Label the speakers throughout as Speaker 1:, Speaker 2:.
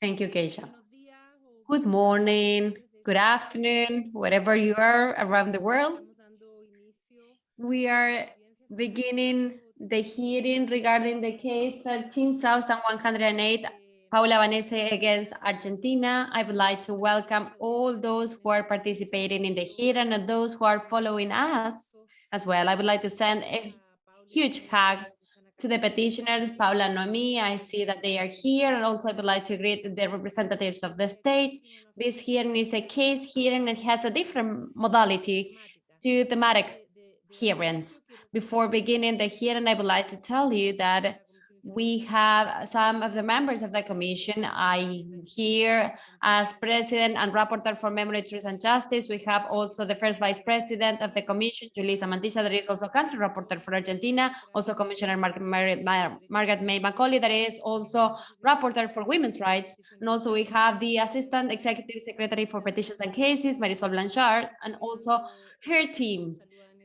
Speaker 1: Thank you, Keisha. Good morning, good afternoon, wherever you are around the world. We are beginning the hearing regarding the case 13,108 Paula Albanese against Argentina. I would like to welcome all those who are participating in the hearing and those who are following us as well. I would like to send a huge hug to the petitioners, Paula and Noemi, I see that they are here, and also I would like to greet the representatives of the state. This hearing is a case hearing and has a different modality to thematic hearings. Before beginning the hearing, I would like to tell you that we have some of the members of the commission. I here as president and rapporteur for memory, truth and justice. We have also the first vice president of the commission, Julissa Mantilla, that is also country rapporteur for Argentina, also Commissioner Mar Mar Mar Margaret May Macaulay, that is also rapporteur for women's rights. And also we have the assistant executive secretary for petitions and cases, Marisol Blanchard, and also her team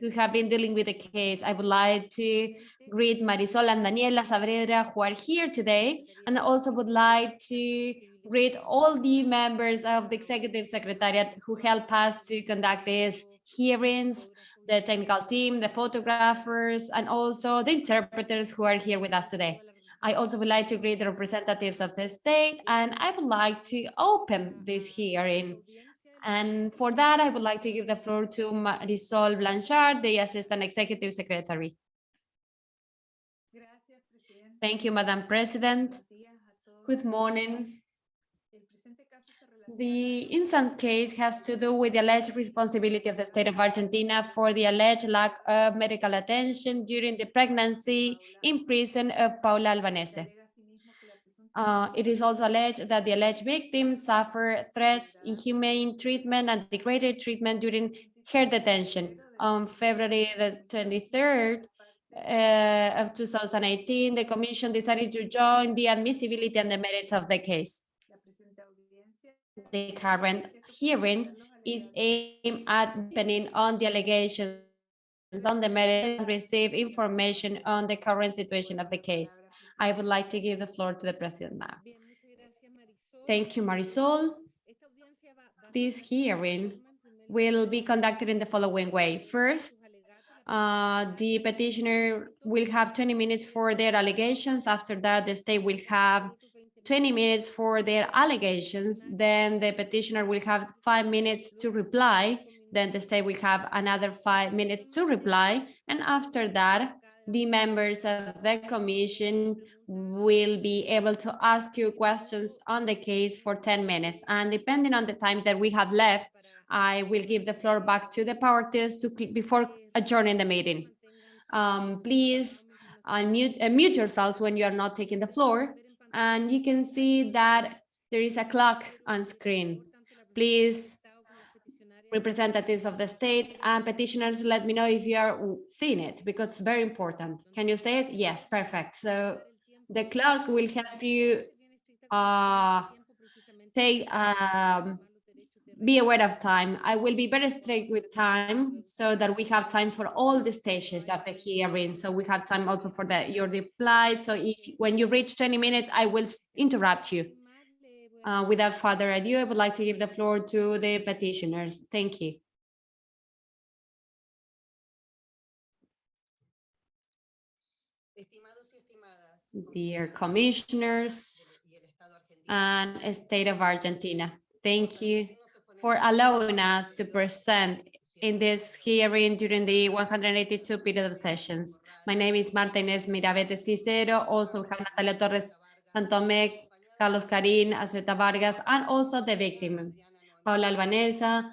Speaker 1: who have been dealing with the case. I would like to greet Marisol and Daniela Saavedra who are here today, and also would like to greet all the members of the Executive Secretariat who help us to conduct these hearings, the technical team, the photographers, and also the interpreters who are here with us today. I also would like to greet the representatives of the state, and I would like to open this hearing. And for that, I would like to give the floor to Marisol Blanchard, the Assistant Executive Secretary. Thank you, Madam President. Good morning. The instant case has to do with the alleged responsibility of the state of Argentina for the alleged lack of medical attention during the pregnancy in prison of Paula Albanese. Uh, it is also alleged that the alleged victim suffered threats, inhumane treatment, and degraded treatment during her detention. On February the 23rd, uh, of 2018, the Commission decided to join the admissibility and the merits of the case. The current hearing is aimed at depending on the allegations on the merits and receive information on the current situation of the case. I would like to give the floor to the President now. Thank you, Marisol. This hearing will be conducted in the following way. First, uh, the petitioner will have 20 minutes for their allegations. After that, the state will have 20 minutes for their allegations. Then the petitioner will have five minutes to reply. Then the state will have another five minutes to reply. And after that, the members of the commission will be able to ask you questions on the case for 10 minutes. And depending on the time that we have left, I will give the floor back to the parties to before adjourning the meeting. Um, please unmute, uh, mute yourselves when you are not taking the floor. And you can see that there is a clock on screen. Please, representatives of the state and petitioners, let me know if you are seeing it because it's very important. Can you say it? Yes, perfect. So the clerk will help you uh, take um, be aware of time. I will be very strict with time so that we have time for all the stages of the hearing. So we have time also for the, your reply. So if when you reach 20 minutes, I will interrupt you. Uh, without further ado, I would like to give the floor to the petitioners. Thank you. Dear commissioners and state of Argentina, thank you for allowing us to present in this hearing during the 182 period of sessions. My name is Martínez Mirabete Cicero, also have Natalia Torres Santome, Carlos Carín, Azueta Vargas, and also the victims, Paula Albanese,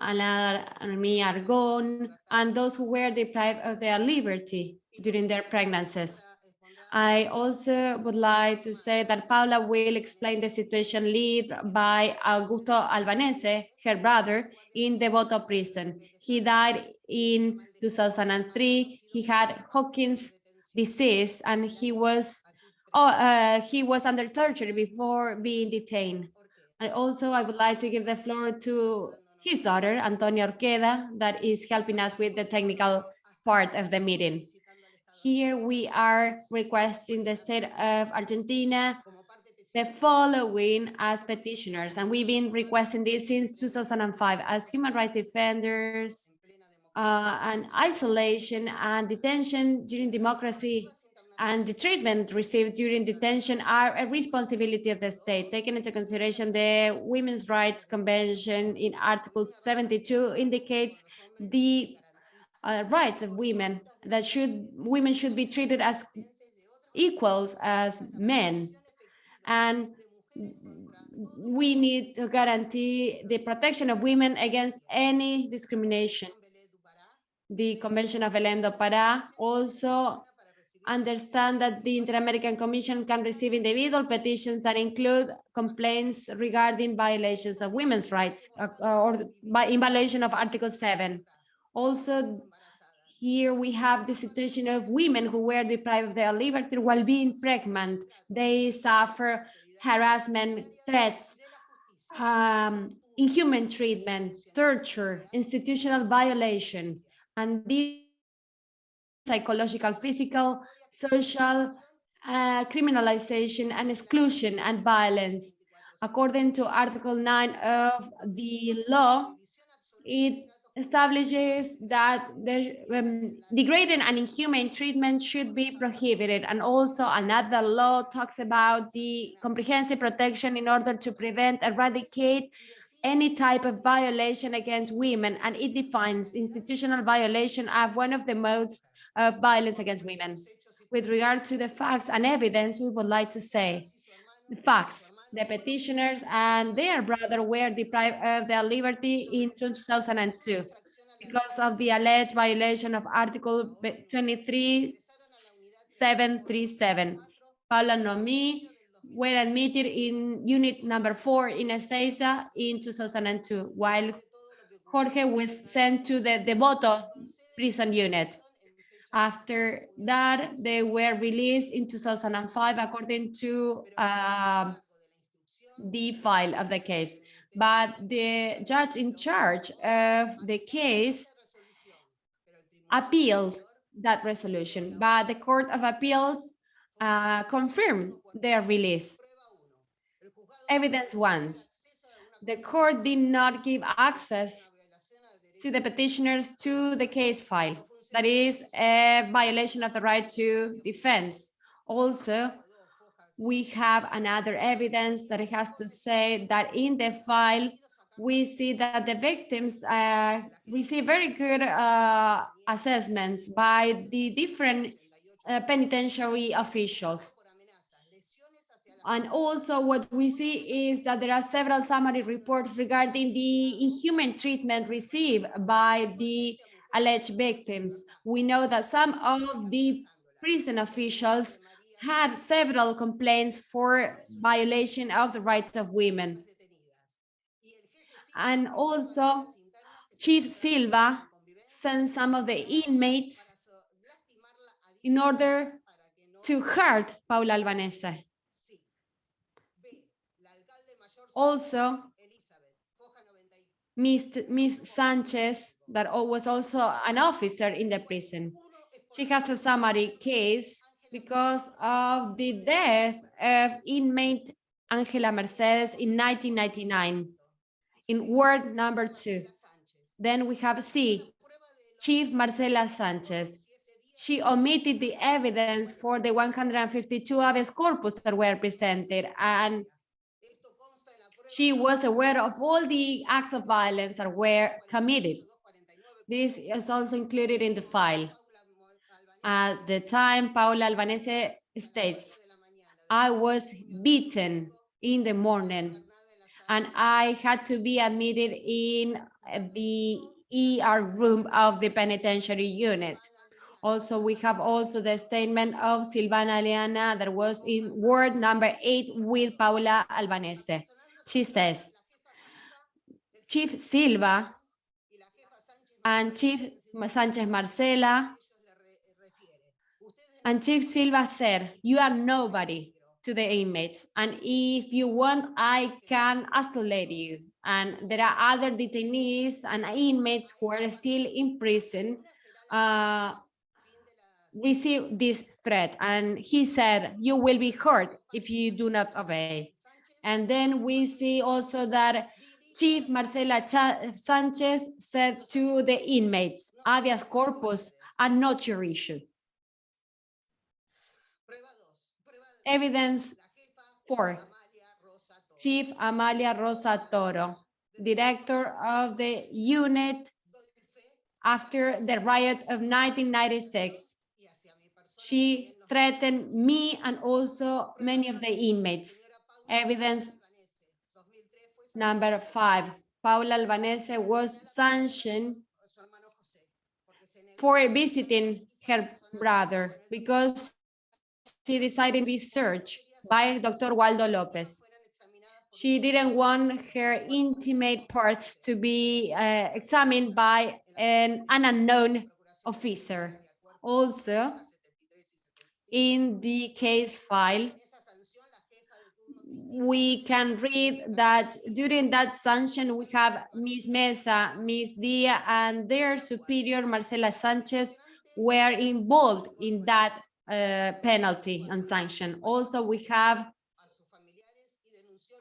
Speaker 1: Ana Armi Argon, and those who were deprived of their liberty during their pregnancies. I also would like to say that Paula will explain the situation led by Augusto Albanese, her brother, in Devoto prison. He died in 2003. He had Hodgkin's disease and he was oh, uh, he was under torture before being detained. And also I would like to give the floor to his daughter, Antonia Orqueda, that is helping us with the technical part of the meeting. Here we are requesting the state of Argentina the following as petitioners, and we've been requesting this since 2005 as human rights defenders, uh, and isolation and detention during democracy and the treatment received during detention are a responsibility of the state, taking into consideration the Women's Rights Convention in Article 72 indicates the uh, rights of women that should women should be treated as equals as men. And we need to guarantee the protection of women against any discrimination. The convention of Belém do Pará also understand that the Inter-American Commission can receive individual petitions that include complaints regarding violations of women's rights uh, or by in violation of Article 7. Also, here we have the situation of women who were deprived of their liberty while being pregnant. They suffer harassment, threats, um, inhuman treatment, torture, institutional violation, and these psychological, physical, social, uh, criminalization and exclusion and violence. According to Article 9 of the law, it establishes that the um, degrading and inhumane treatment should be prohibited. And also another law talks about the comprehensive protection in order to prevent, eradicate any type of violation against women. And it defines institutional violation as one of the modes of violence against women. With regard to the facts and evidence, we would like to say the facts. The petitioners and their brother were deprived of their liberty in 2002 because of the alleged violation of Article 23737. Paula Nomi were admitted in unit number four in Ezeiza in 2002, while Jorge was sent to the Devoto prison unit. After that, they were released in 2005 according to uh, the file of the case. But the judge in charge of the case appealed that resolution, but the Court of Appeals uh, confirmed their release. Evidence once. The court did not give access to the petitioners to the case file that is a violation of the right to defense. Also, we have another evidence that it has to say that in the file, we see that the victims uh, receive very good uh, assessments by the different uh, penitentiary officials. And also what we see is that there are several summary reports regarding the inhuman treatment received by the alleged victims. We know that some of the prison officials had several complaints for violation of the rights of women. And also, Chief Silva sent some of the inmates in order to hurt Paula Albanese. Also, Ms. Ms. Sanchez that was also an officer in the prison. She has a summary case because of the death of inmate Angela Mercedes in 1999 in ward number two. Then we have C, Chief Marcela Sanchez. She omitted the evidence for the 152 habeas corpus that were presented and she was aware of all the acts of violence that were committed. This is also included in the file. At the time, Paula Albanese states, I was beaten in the morning and I had to be admitted in the ER room of the penitentiary unit. Also, we have also the statement of Silvana Leana that was in word number eight with Paula Albanese. She says, Chief Silva and Chief Sanchez Marcela. And Chief Silva said, you are nobody to the inmates. And if you want, I can isolate you. And there are other detainees and inmates who are still in prison uh, received this threat and he said, you will be hurt if you do not obey. And then we see also that Chief Marcela eh, Sanchez said to the inmates, habeas corpus are not your issue. Evidence four, Chief Amalia Rosa Toro, director of the unit after the riot of 1996. She threatened me and also many of the inmates. Evidence number five, Paula Albanese was sanctioned for visiting her brother because she decided to be searched by Dr. Waldo Lopez. She didn't want her intimate parts to be uh, examined by an, an unknown officer. Also, in the case file, we can read that during that sanction, we have Ms. Mesa, Ms. Dia, and their superior, Marcela Sanchez, were involved in that uh, penalty and sanction. Also, we have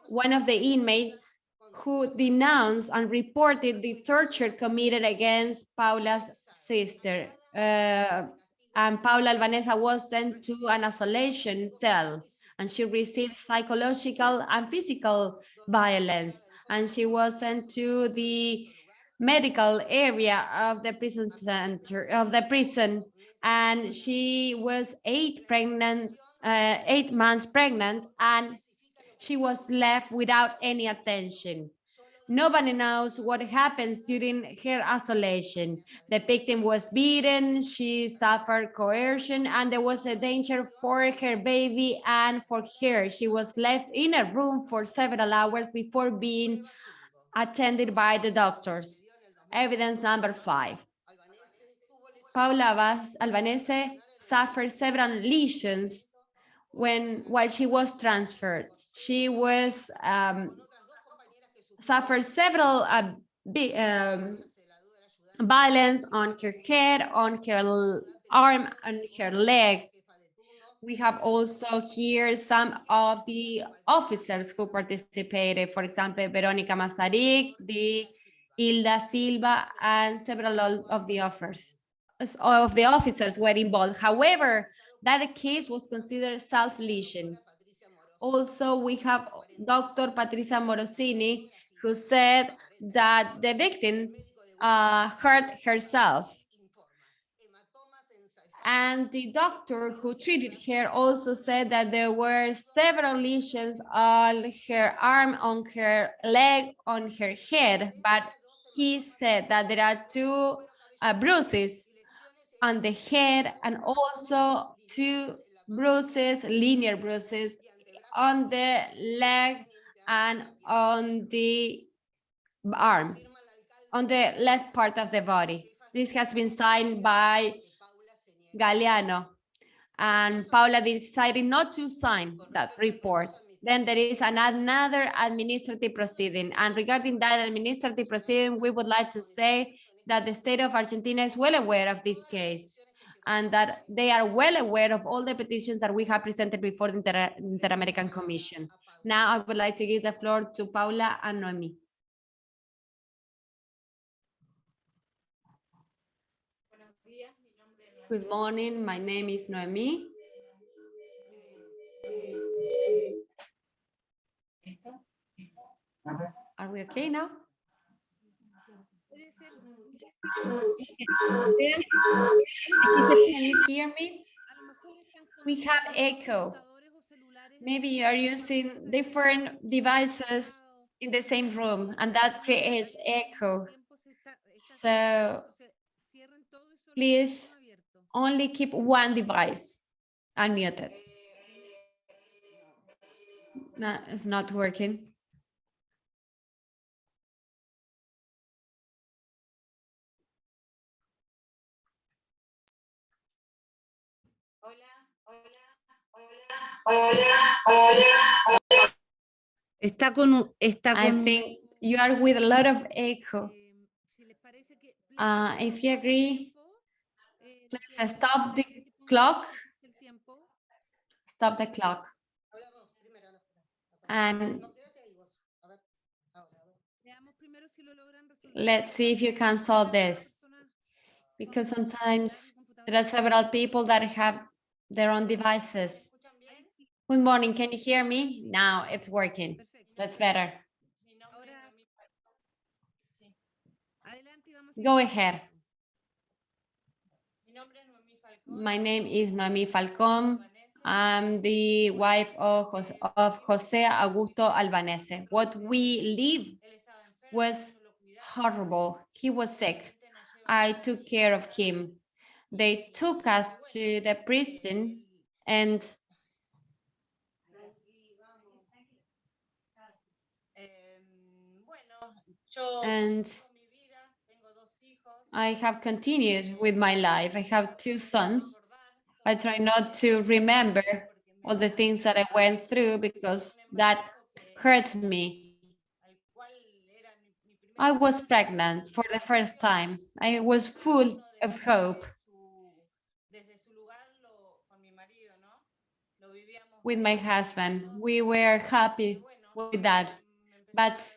Speaker 1: one of the inmates who denounced and reported the torture committed against Paula's sister. Uh, and Paula Albanese was sent to an isolation cell and she received psychological and physical violence. And she was sent to the medical area of the prison center of the prison and she was eight pregnant uh, eight months pregnant and she was left without any attention Nobody knows what happens during her isolation. The victim was beaten, she suffered coercion, and there was a danger for her baby and for her. She was left in a room for several hours before being attended by the doctors. Evidence number five. Paula Albanese suffered several lesions when while she was transferred. She was um, suffered several uh, um, violence on her head, on her arm, and her leg. We have also here some of the officers who participated, for example, Veronica Masaryk, the Hilda Silva, and several of the officers of the officers were involved. However, that case was considered self-lesion. Also, we have Dr. Patricia Morosini, who said that the victim uh, hurt herself. And the doctor who treated her also said that there were several lesions on her arm, on her leg, on her head, but he said that there are two uh, bruises on the head and also two bruises, linear bruises on the leg and on the arm, on the left part of the body. This has been signed by Galeano and Paula decided not to sign that report. Then there is another administrative proceeding. And regarding that administrative proceeding, we would like to say that the state of Argentina is well aware of this case and that they are well aware of all the petitions that we have presented before the Inter-American Commission. Now I would like to give the floor to Paula and Noemi. Good morning, my name is Noemi. Are we okay now? Can you hear me? We have echo. Maybe you are using different devices in the same room and that creates echo. So please only keep one device unmuted. No, it's not working.
Speaker 2: Está con, está con...
Speaker 1: I think you are with a lot of echo. Uh, if you agree, please stop the clock, stop the clock. And let's see if you can solve this. Because sometimes there are several people that have their own devices. Good morning, can you hear me? Now it's working. That's better. Go ahead. My name is Noemi Falcón. I'm the wife of, Jos- of Jose Augusto Albanese. What we live was horrible. He was sick. I took care of him. They took us to the prison and and I have continued with my life. I have two sons. I try not to remember all the things that I went through because that hurts me. I was pregnant for the first time. I was full of hope with my husband. We were happy with that. But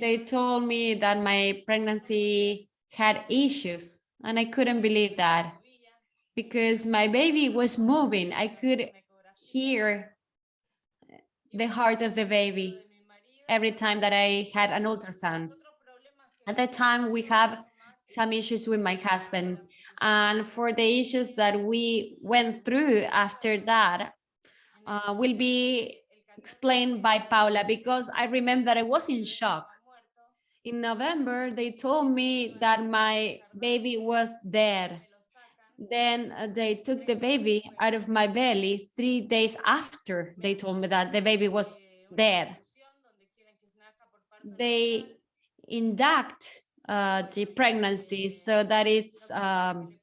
Speaker 1: they told me that my pregnancy had issues and I couldn't believe that because my baby was moving. I could hear the heart of the baby every time that I had an ultrasound. At that time, we have some issues with my husband. And for the issues that we went through after that, uh, will be explained by Paula because I remember that I was in shock. In November, they told me that my baby was dead. Then uh, they took the baby out of my belly three days after they told me that the baby was dead. They induct uh, the pregnancy so that it's um,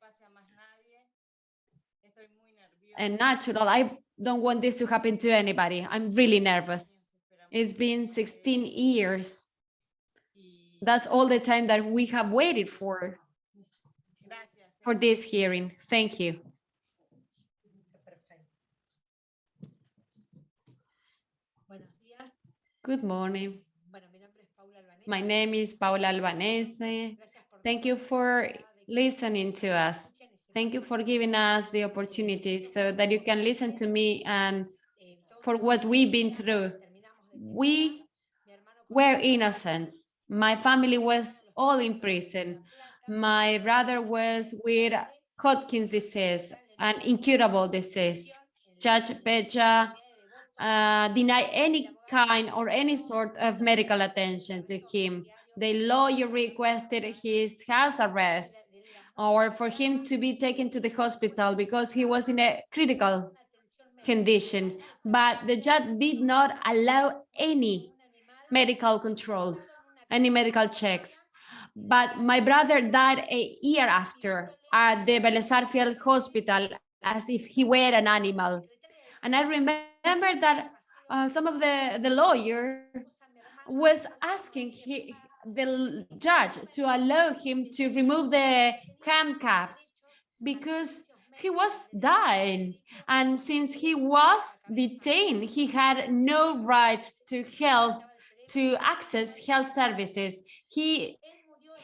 Speaker 1: and natural. I don't want this to happen to anybody. I'm really nervous. It's been 16 years. That's all the time that we have waited for, for this hearing. Thank you. Good morning. My name is Paula Albanese. Thank you for listening to us. Thank you for giving us the opportunity so that you can listen to me and for what we've been through. We were innocent. My family was all in prison. My brother was with Hodgkin's disease, an incurable disease. Judge Peja uh, denied any kind or any sort of medical attention to him. The lawyer requested his house arrest or for him to be taken to the hospital because he was in a critical condition. But the judge did not allow any medical controls, any medical checks. But my brother died a year after at the Belezarfield hospital as if he were an animal. And I remember that uh, some of the, the lawyer was asking he, the judge to allow him to remove the handcuffs because he was dying. And since he was detained, he had no rights to health, to access health services. He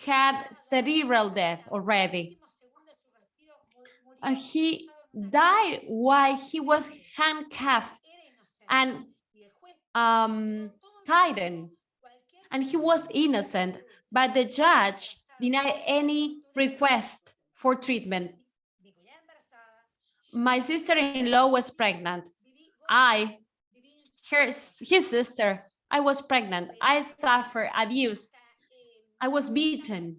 Speaker 1: had cerebral death already. Uh, he died while he was handcuffed and um, tightened and he was innocent, but the judge denied any request for treatment. My sister-in-law was pregnant. I, her, his sister, I was pregnant. I suffered abuse. I was beaten.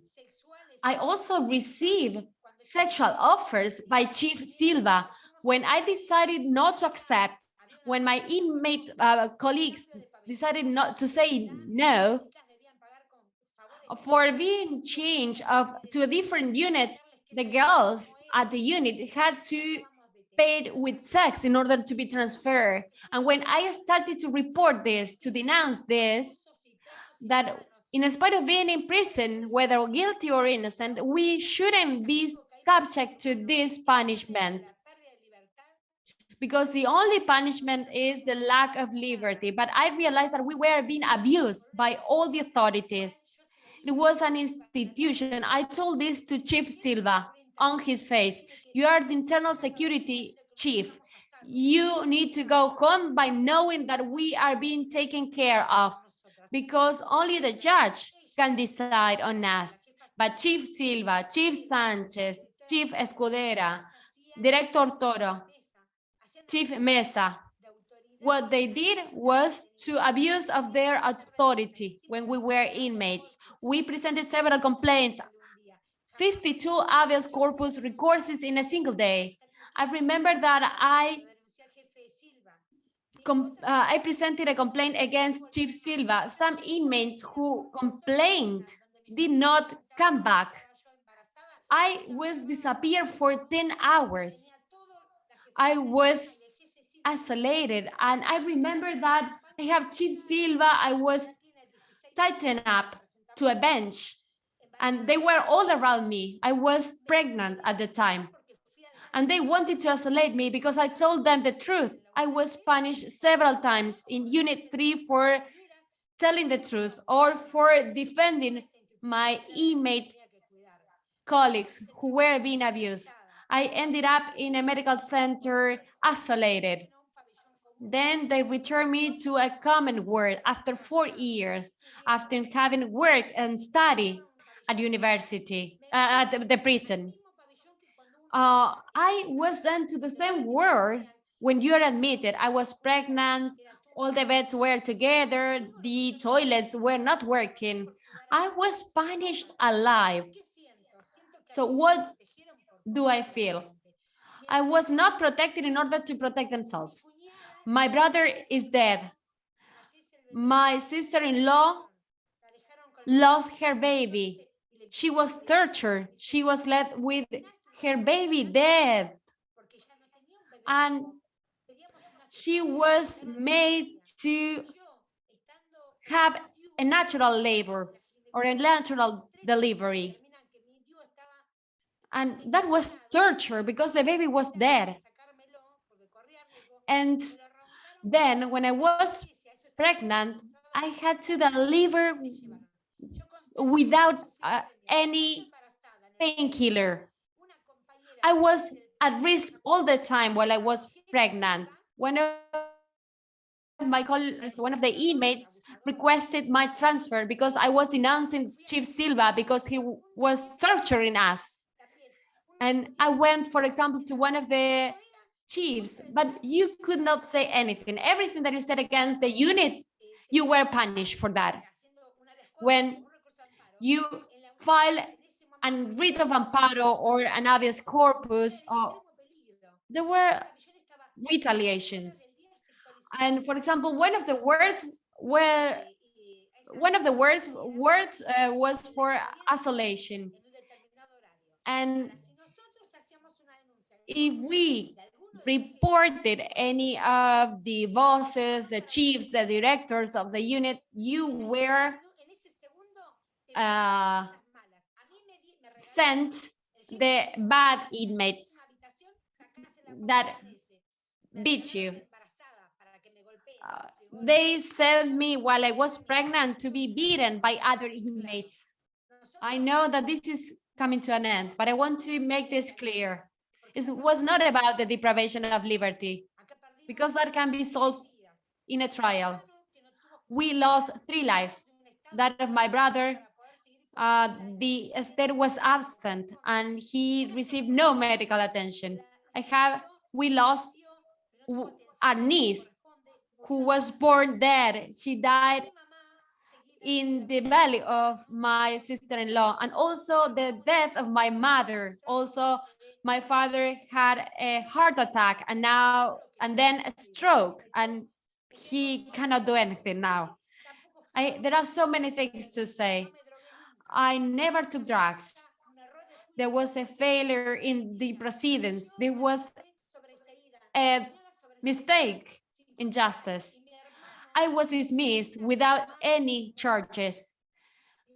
Speaker 1: I also received sexual offers by Chief Silva when I decided not to accept, when my inmate uh, colleagues decided not to say no for being changed of to a different unit the girls at the unit had to pay with sex in order to be transferred and when i started to report this to denounce this that in spite of being in prison whether guilty or innocent we shouldn't be subject to this punishment because the only punishment is the lack of liberty. But I realized that we were being abused by all the authorities. It was an institution. I told this to Chief Silva on his face. You are the internal security chief. You need to go home by knowing that we are being taken care of because only the judge can decide on us. But Chief Silva, Chief Sanchez, Chief Escudera, Director Toro, Chief Mesa, what they did was to abuse of their authority when we were inmates. We presented several complaints, 52 habeas corpus recourses in a single day. I remember that I uh, I presented a complaint against Chief Silva. Some inmates who complained did not come back. I was disappeared for 10 hours. I was isolated. And I remember that I have Chief Silva, I was tightened up to a bench and they were all around me. I was pregnant at the time and they wanted to isolate me because I told them the truth. I was punished several times in unit three for telling the truth or for defending my inmate colleagues who were being abused. I ended up in a medical center isolated. Then they returned me to a common world after four years, after having worked and studied at university, uh, at the prison. Uh, I was sent to the same world when you are admitted. I was pregnant, all the beds were together, the toilets were not working. I was punished alive. So what do I feel? I was not protected in order to protect themselves. My brother is dead. My sister-in-law lost her baby. She was tortured. She was left with her baby dead. And she was made to have a natural labor or a natural delivery. And that was torture because the baby was dead. And then when I was pregnant, I had to deliver without uh, any painkiller. I was at risk all the time while I was pregnant. One of my colleagues, one of the inmates requested my transfer because I was denouncing Chief Silva because he was torturing us. And I went, for example, to one of the chiefs, but you could not say anything. Everything that you said against the unit, you were punished for that. When you file a writ of amparo or an habeas corpus, uh, there were retaliations. And for example, one of the words were one of the words words uh, was for isolation. And if we reported any of the bosses, the chiefs, the directors of the unit, you were uh, sent the bad inmates that beat you. Uh, they sent me while I was pregnant to be beaten by other inmates. I know that this is coming to an end, but I want to make this clear. It was not about the deprivation of liberty, because that can be solved in a trial. We lost three lives, that of my brother, uh, the state was absent and he received no medical attention. I have, we lost our niece who was born dead. She died in the belly of my sister-in-law and also the death of my mother. Also, my father had a heart attack and now and then a stroke and he cannot do anything now. I, there are so many things to say. I never took drugs. There was a failure in the proceedings. There was a mistake in justice. I was dismissed without any charges.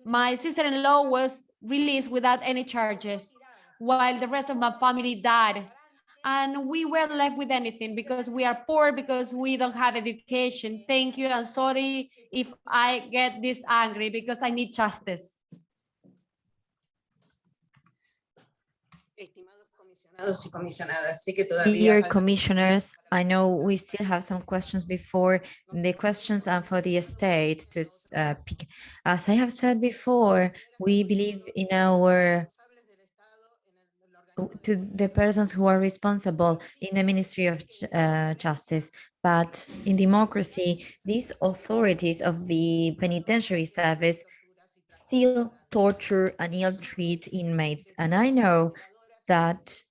Speaker 1: My sister-in-law was released without any charges. while the rest of my family died. And we were left with anything because we are poor, because we don't have education. Thank you. I'm sorry if I get this angry because I need justice.
Speaker 3: Comisionados y comisionadas, sé que todavía
Speaker 4: Dear commissioners, I know we still have some questions before the questions and for the state to s- uh, pick. As I have said before, we believe in our
Speaker 3: responsables del Estado en el- en la
Speaker 4: w- to the persons who are responsible in the Ministry of uh, Justice. But in democracy, these authorities of the penitentiary service still torture and ill-treat inmates. And I know that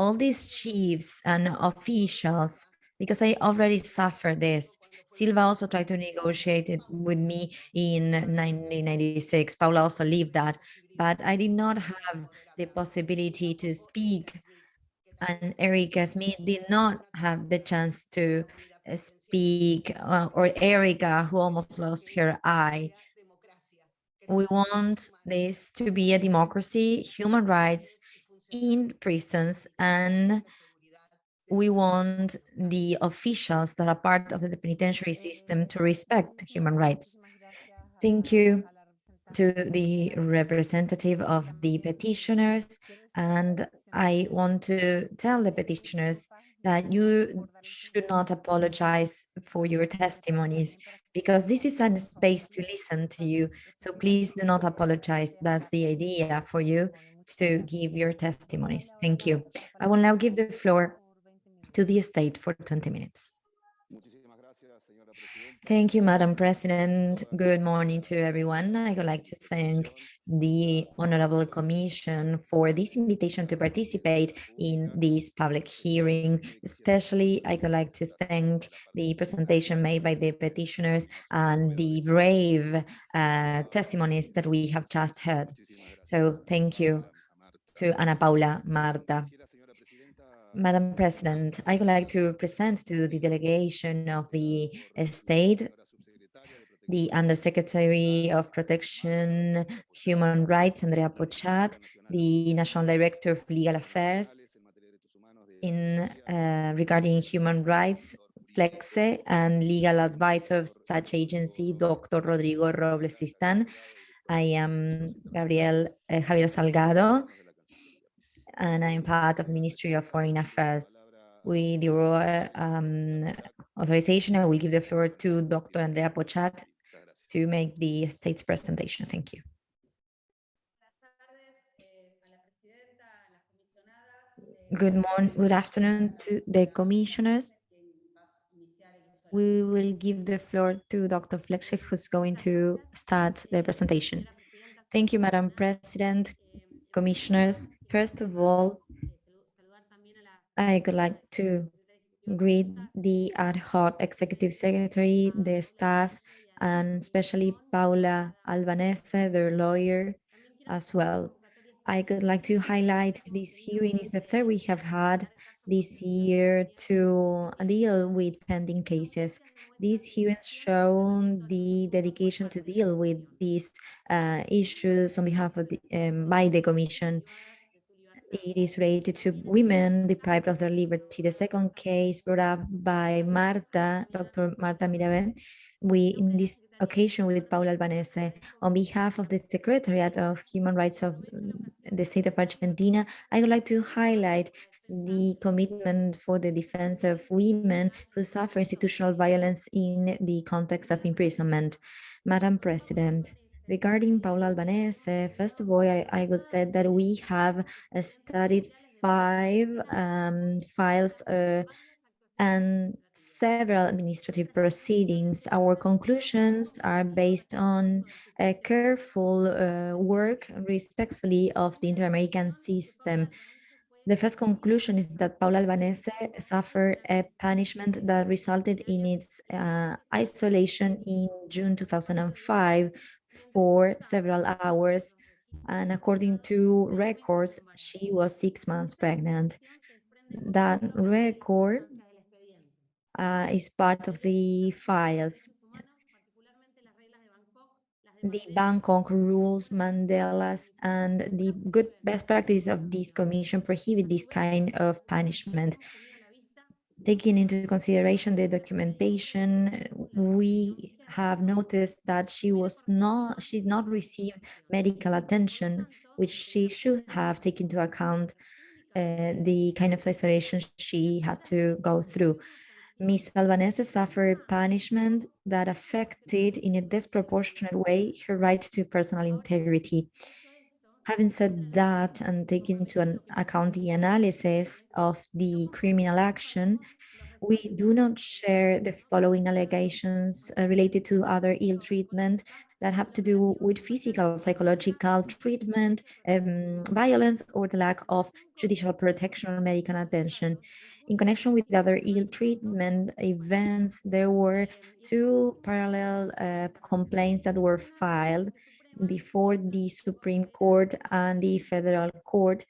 Speaker 4: all these chiefs and officials, because I already suffered this, Silva also tried to negotiate it with me in 1996. Paula also lived that, but I did not have the possibility to speak and Erica Smith did not have the chance to uh, speak, uh, or Erica, who almost lost her eye. We want this to be a democracy, human rights in prisons, and we want the officials that are part of the penitentiary system to respect human rights. Thank you to the representative of the petitioners, and I want to tell the petitioners that you should not apologize for your testimonies because this is a space to listen to you. So please do not apologize. That's the idea for you to give your testimonies. Thank you. I will now give the floor to the state for 20 minutes. Thank you, Madam President. Good morning to everyone. I would like to thank the Honorable Commission for this invitation to participate in this public hearing. Especially, I would like to thank the presentation made by the petitioners and the brave uh, testimonies that we have just heard. So thank you to Ana Paula, Marta. Madam President, I would like to present to the delegation of the state the Undersecretary of Protection, Human Rights, Andrea Pochat, the National Director of Legal Affairs in uh, regarding human rights, Flexe, and legal advisor of such agency, Dr. Rodrigo Robles Tristan. I am Gabriel uh, Javier Salgado, and I'm part of the Ministry of Foreign Affairs. With your um, authorization, I will give the floor to Dr. Andrea Pochat to make the state's presentation. Thank you. Good morning, good afternoon to the commissioners. We will give the floor to Dr. Fleche, who's going to start the presentation. Thank you, Madam President, commissioners. First of all, I would like to greet the ad hoc executive secretary, the staff, and especially Paula Albanese, their lawyer, as well. I would like to highlight this hearing is the third we have had this year to deal with pending cases. These hearings show the dedication to deal with these uh, issues on behalf of the, um, by the Commission. It is related to women deprived of their liberty. The second case brought up by Marta, Dr. Marta Mirabel, we in this occasion with Paula Albanese on behalf of the Secretariat of Human Rights of the state of Argentina, I would like to highlight the commitment for the defense of women who suffer institutional violence in the context of imprisonment. Madam President, regarding Paula Albanese, first of all, I, I would say that we have uh, studied five um, files uh, and several administrative proceedings. Our conclusions are based on a careful uh, work respectfully of the inter-American system. The first conclusion is that Paula Albanese suffered a punishment that resulted in its uh, isolation in June 2005 for several hours. And according to records, she was six months pregnant. That record uh, is part of the files. the Bangkok rules, Mandela's, and the good best practice of this commission prohibit this kind of punishment. Taking into consideration the documentation, we have noticed that she was not, she did not receive medical attention, which she should have taken into account uh, the kind of isolation she had to go through. Ms. Albanese suffered punishment that affected in a disproportionate way her right to personal integrity. Having said that and taking into account the analysis of the criminal action, we do not share the following allegations uh, related to other ill treatment that have to do with physical, psychological treatment, um, violence, or the lack of judicial protection or medical attention. In connection with the other ill treatment events, there were two parallel uh, complaints that were filed before the Supreme Court and the Federal Court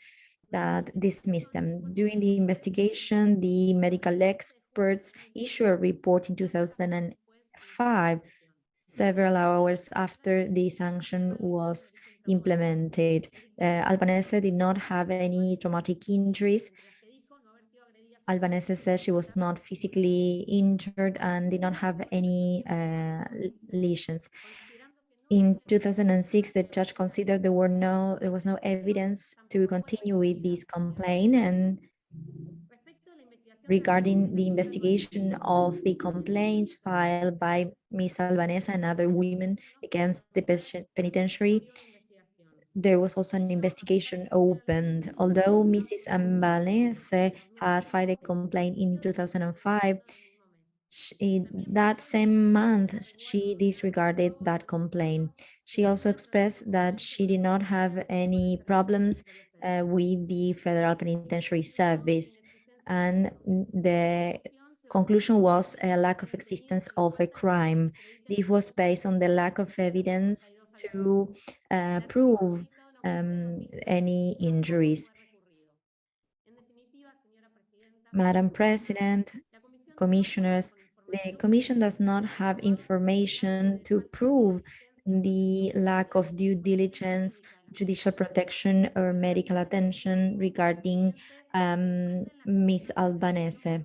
Speaker 4: that dismissed them. During the investigation, the medical experts issued a report in 2005, several hours after the sanction was implemented. Uh, Albanese did not have any traumatic injuries. Albanese says she was not physically injured and did not have any uh, lesions. In 2006, the judge considered there were no there was no evidence to continue with this complaint and regarding the investigation of the complaints filed by Ms. Albanese and other women against the penitentiary, there was also an investigation opened. Although Mrs. Albanese had filed a complaint in 2005, she, that same month, she disregarded that complaint. She also expressed that she did not have any problems uh, with the Federal Penitentiary Service. And the conclusion was a lack of existence of a crime. This was based on the lack of evidence to uh, prove um, any injuries. Madam President, commissioners, the commission does not have information to prove the lack of due diligence, judicial protection, or medical attention regarding um, Ms. Albanese.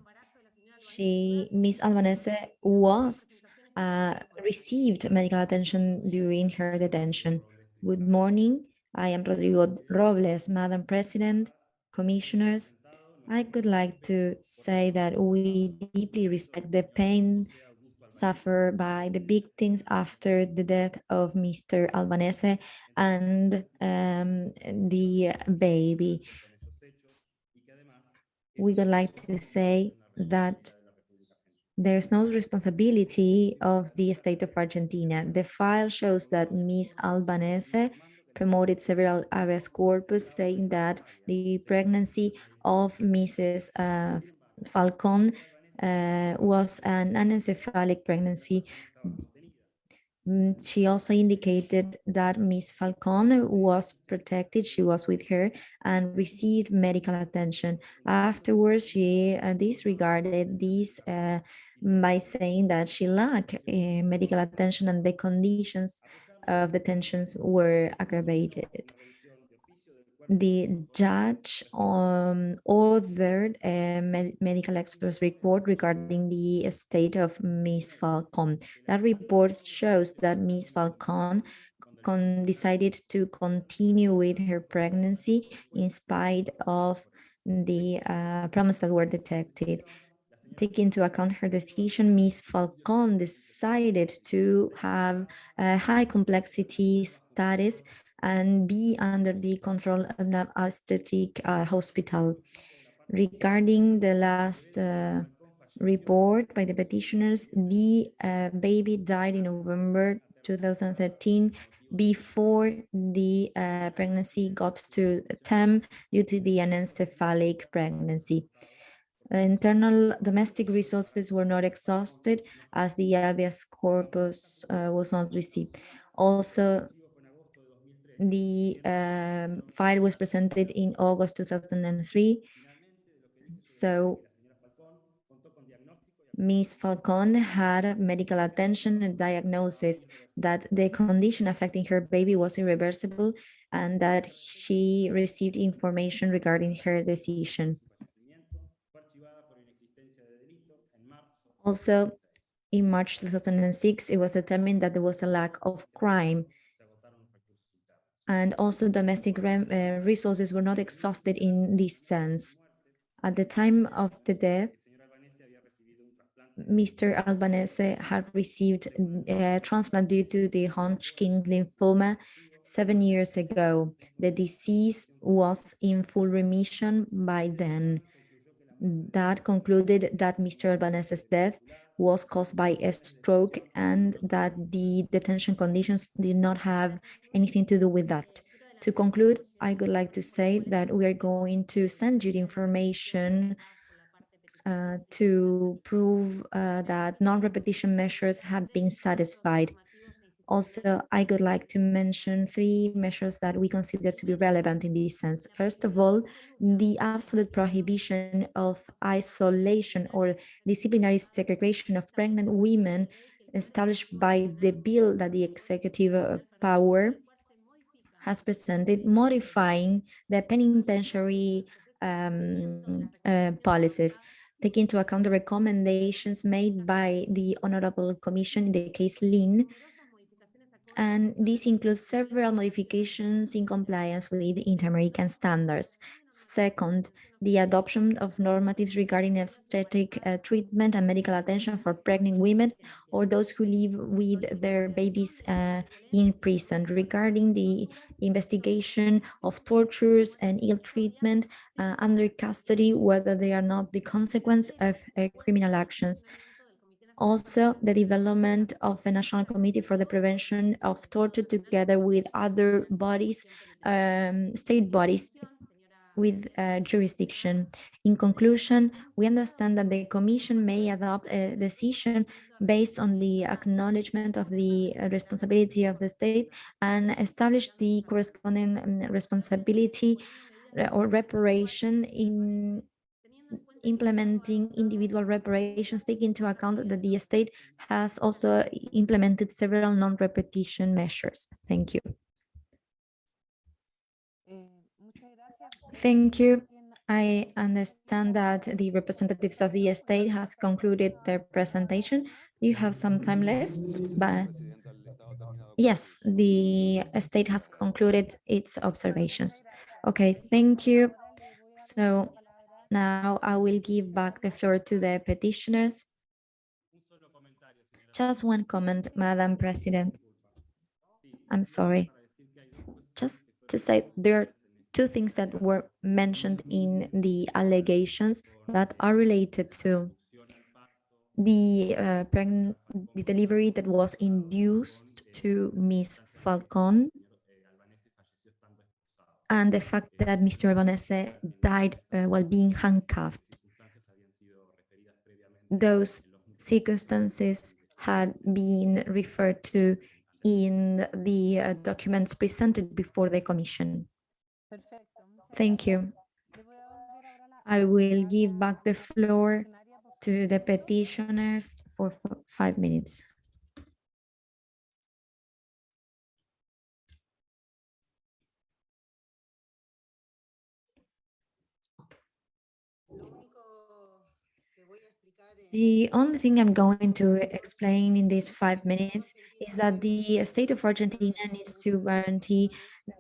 Speaker 4: She, Ms. Albanese was uh, received medical attention during her detention. Good morning. I am Rodrigo Robles, Madam President, Commissioners, I would like to say that we deeply respect the pain suffered by the victims after the death of Mr. Albanese and um, the baby. We would like to say that there's no responsibility of the state of Argentina. The file shows that Ms. Albanese promoted several habeas corpus saying that the pregnancy of Mrs. Uh, Falcon was an anencephalic pregnancy. Mm, she also indicated that Miss Falcon was protected, she was with her and received medical attention. Afterwards, she uh, disregarded this uh, by saying that she lacked uh, medical attention and the conditions of the tensions were aggravated. The judge um, ordered a med medical expert's report regarding the state of Miss Falcon. That report shows that Miss Falcon decided to continue with her pregnancy in spite of the uh, problems that were detected take into account her decision, Ms. Falcon decided to have a high complexity status and be under the control of an obstetric uh, hospital. Regarding the last uh, report by the petitioners, the uh, baby died in November 2013 before the uh, pregnancy got to term due to the anencephalic pregnancy. Internal domestic resources were not exhausted as the habeas corpus uh, was not received. Also, the um, file was presented in August 2003. So Ms. Falcon had medical attention and diagnosis that the condition affecting her baby was irreversible and that she received information regarding her decision. Also, in March 2006, it was determined that there was a lack of crime and also domestic rem- uh, resources were not exhausted in this sense. At the time of the death, Mr. Albanese had received a transplant due to the Hodgkin lymphoma seven years ago. The disease was in full remission by then. That concluded that Mr. Albanese's death was caused by a stroke and that the detention conditions did not have anything to do with that. To conclude, I would like to say that we are going to send you the information uh, to prove uh, that non-repetition measures have been satisfied. Also, I would like to mention three measures that we consider to be relevant in this sense. First of all, the absolute prohibition of isolation or disciplinary segregation of pregnant women established by the bill that the executive power has presented, modifying the penitentiary um, uh, policies take into account the recommendations made by the Honorable Commission in the case Lin. And this includes several modifications in compliance with inter-American standards. Second, the adoption of normatives regarding obstetric uh, treatment and medical attention for pregnant women or those who live with their babies uh, in prison regarding the investigation of tortures and ill treatment uh, under custody, whether they are not the consequence of uh, criminal actions. Also, the development of a national committee for the prevention of torture together with other bodies, um, state bodies with uh, jurisdiction. In conclusion, we understand that the Commission may adopt a decision based on the acknowledgement of the responsibility of the state and establish the corresponding um, responsibility uh, or reparation in implementing individual reparations, take into account that the state has also implemented several non-repetition measures. Thank you. Thank you. I understand that the representatives of the state has concluded their presentation. You have some time left, but yes, the state has concluded its observations. Okay, thank you. So now I will give back the floor to the petitioners. Just one comment, Madam President. I'm sorry. Just to say there are two things that were mentioned in the allegations that are related to the uh, the delivery that was induced to Miss Falcon and the fact that Mr. Albanese died uh, while being handcuffed. Those circumstances had been referred to in the uh, documents presented before the commission. Thank you. I will give back the floor to the petitioners for five minutes. The only thing I'm going to explain in these five minutes is that the state of Argentina needs to guarantee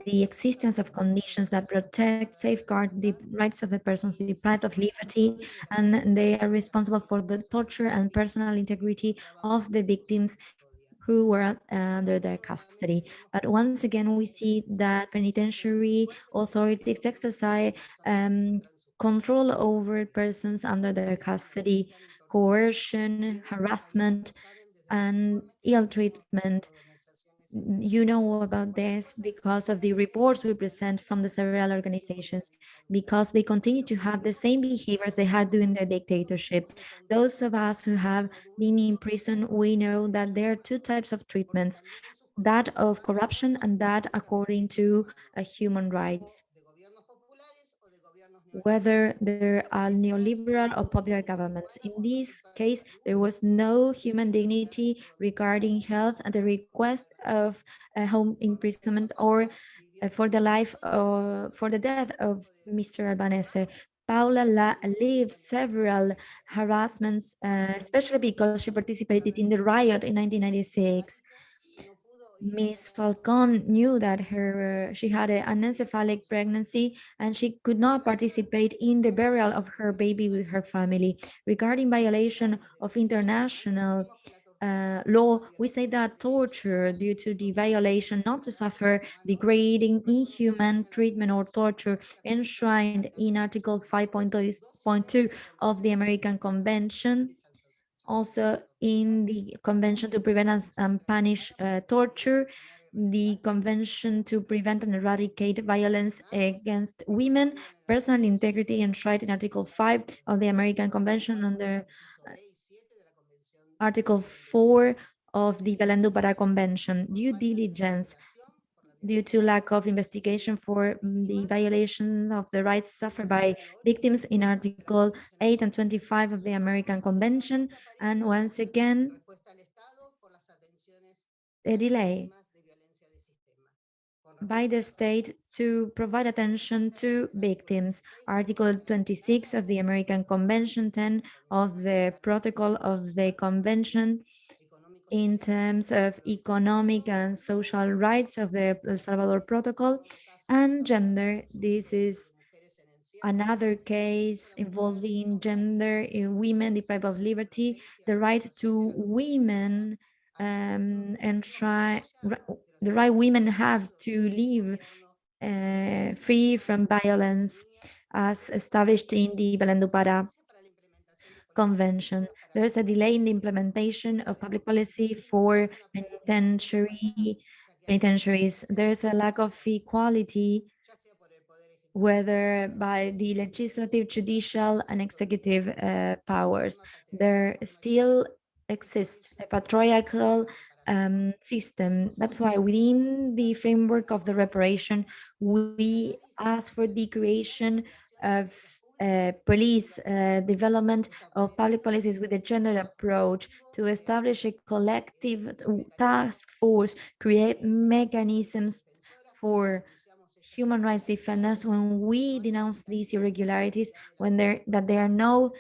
Speaker 4: the existence of conditions that protect, safeguard the rights of the persons deprived of liberty, and they are responsible for the torture and personal integrity of the victims who were under their custody. But once again, we see that penitentiary authorities exercise um, control over persons under their custody coercion, harassment, and ill treatment. You know about this because of the reports we present from the several organizations, because they continue to have the same behaviors they had during the dictatorship. Those of us who have been in prison, we know that there are two types of treatments, that of corruption and that according to uh, human rights whether they're neoliberal or popular governments. In this case, there was no human dignity regarding health and the request of home imprisonment or uh, for the life or for the death of Mr. Albanese. Paula La lived several harassments, uh, especially because she participated in the riot in 1996. Miss Falcon knew that her she had an anencephalic pregnancy and she could not participate in the burial of her baby with her family. Regarding violation of international uh, law, we say that torture due to the violation not to suffer degrading, inhuman treatment or torture enshrined in Article 5.2 of the American Convention also in the Convention to Prevent and- Punish uh, Torture, the Convention to Prevent and Eradicate Violence Against Women, Personal Integrity enshrined in Article 5 of the American Convention under Article 4 of the Belém do Pará Convention. Due diligence due to lack of investigation for mm, the violations of the rights suffered by victims in Article 8 and 25 of the American Convention, and once again, a delay by the state to provide attention to victims. Article 26 of the American Convention, 10 of the Protocol of the Convention in terms of economic and social rights of the El Salvador Protocol and gender. This is another case involving gender in women deprived of liberty, the right to women um, and try the right women have to live uh, free from violence as established in the Belém do Pará Convention. There's a delay in the implementation of public policy for penitentiary penitentiaries. There's a lack of equality whether by the legislative, judicial, and executive uh, powers. There still exists a patriarchal um, system. That's why within the framework of the reparation, we ask for the creation of uh, police uh, development of public policies with a gender approach to establish a collective task force, create mechanisms for human rights defenders when we denounce these irregularities, when there that there are no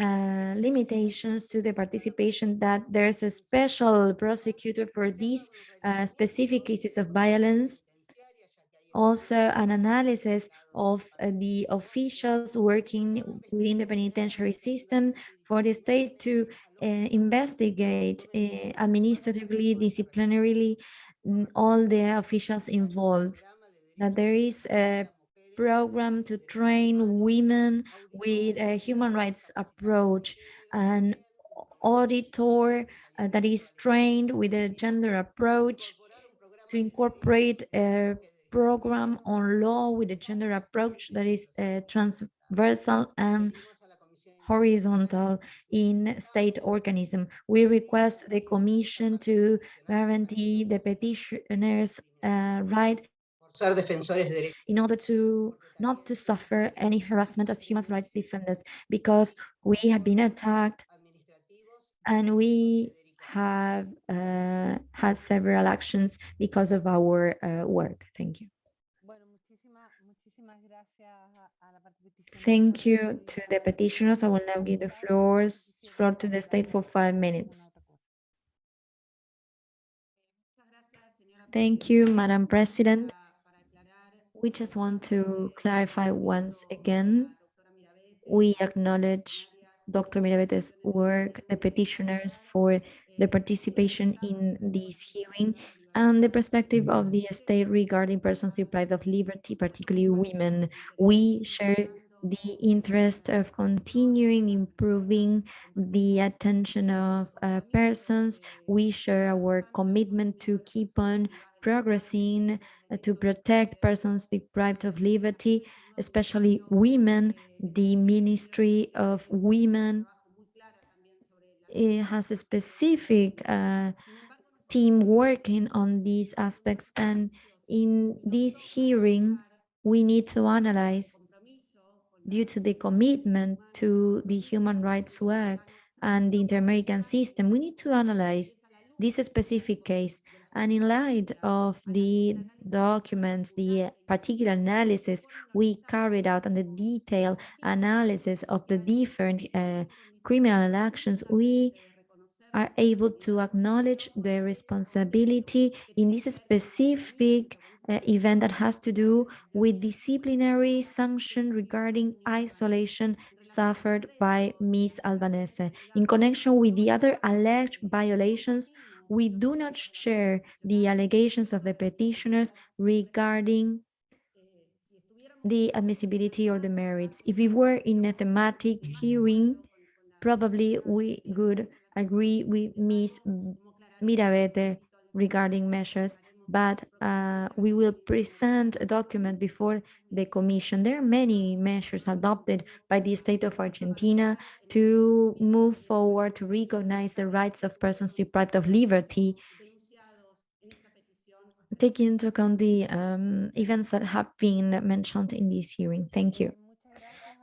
Speaker 4: uh, limitations to the participation, that there's a special prosecutor for these uh, specific cases of violence, also an analysis of uh, the officials working within the penitentiary system for the state to uh, investigate uh, administratively, disciplinarily, mm, all the officials involved. That there is a program to train women with a human rights approach, an auditor uh, that is trained with a gender approach to incorporate a program on law with a gender approach that is uh, transversal and horizontal in state organism. We request the commission to guarantee the petitioner's uh, right
Speaker 3: ser defensores de derechos.
Speaker 4: in order to not to suffer any harassment as human rights defenders because we have been attacked and we have uh, had several actions because of our uh, work. Thank you. Thank you to the petitioners. I will now give the floors floor to the state for five minutes. Thank you, Madam President. We just want to clarify once again, we acknowledge Dr. Mirabete's work, the petitioners for the participation in this hearing, and the perspective of the state regarding persons deprived of liberty, particularly women. We share the interest of continuing improving the attention of uh, persons. We share our commitment to keep on progressing uh, to protect persons deprived of liberty, especially women. The Ministry of Women it has a specific uh, team working on these aspects. And in this hearing, we need to analyze due to the commitment to the human rights work and the inter-American system, we need to analyze this specific case. And in light of the documents, the particular analysis we carried out and the detailed analysis of the different uh, criminal actions, we are able to acknowledge the responsibility in this specific uh, event that has to do with disciplinary sanction regarding isolation suffered by Ms. Albanese. In connection with the other alleged violations, we do not share the allegations of the petitioners regarding the admissibility or the merits. If we were in a thematic hearing, probably we would agree with Ms. Mirabete regarding measures, but uh, we will present a document before the commission. There are many measures adopted by the state of Argentina to move forward to recognize the rights of persons deprived of liberty, taking into account the um, events that have been mentioned in this hearing. Thank you.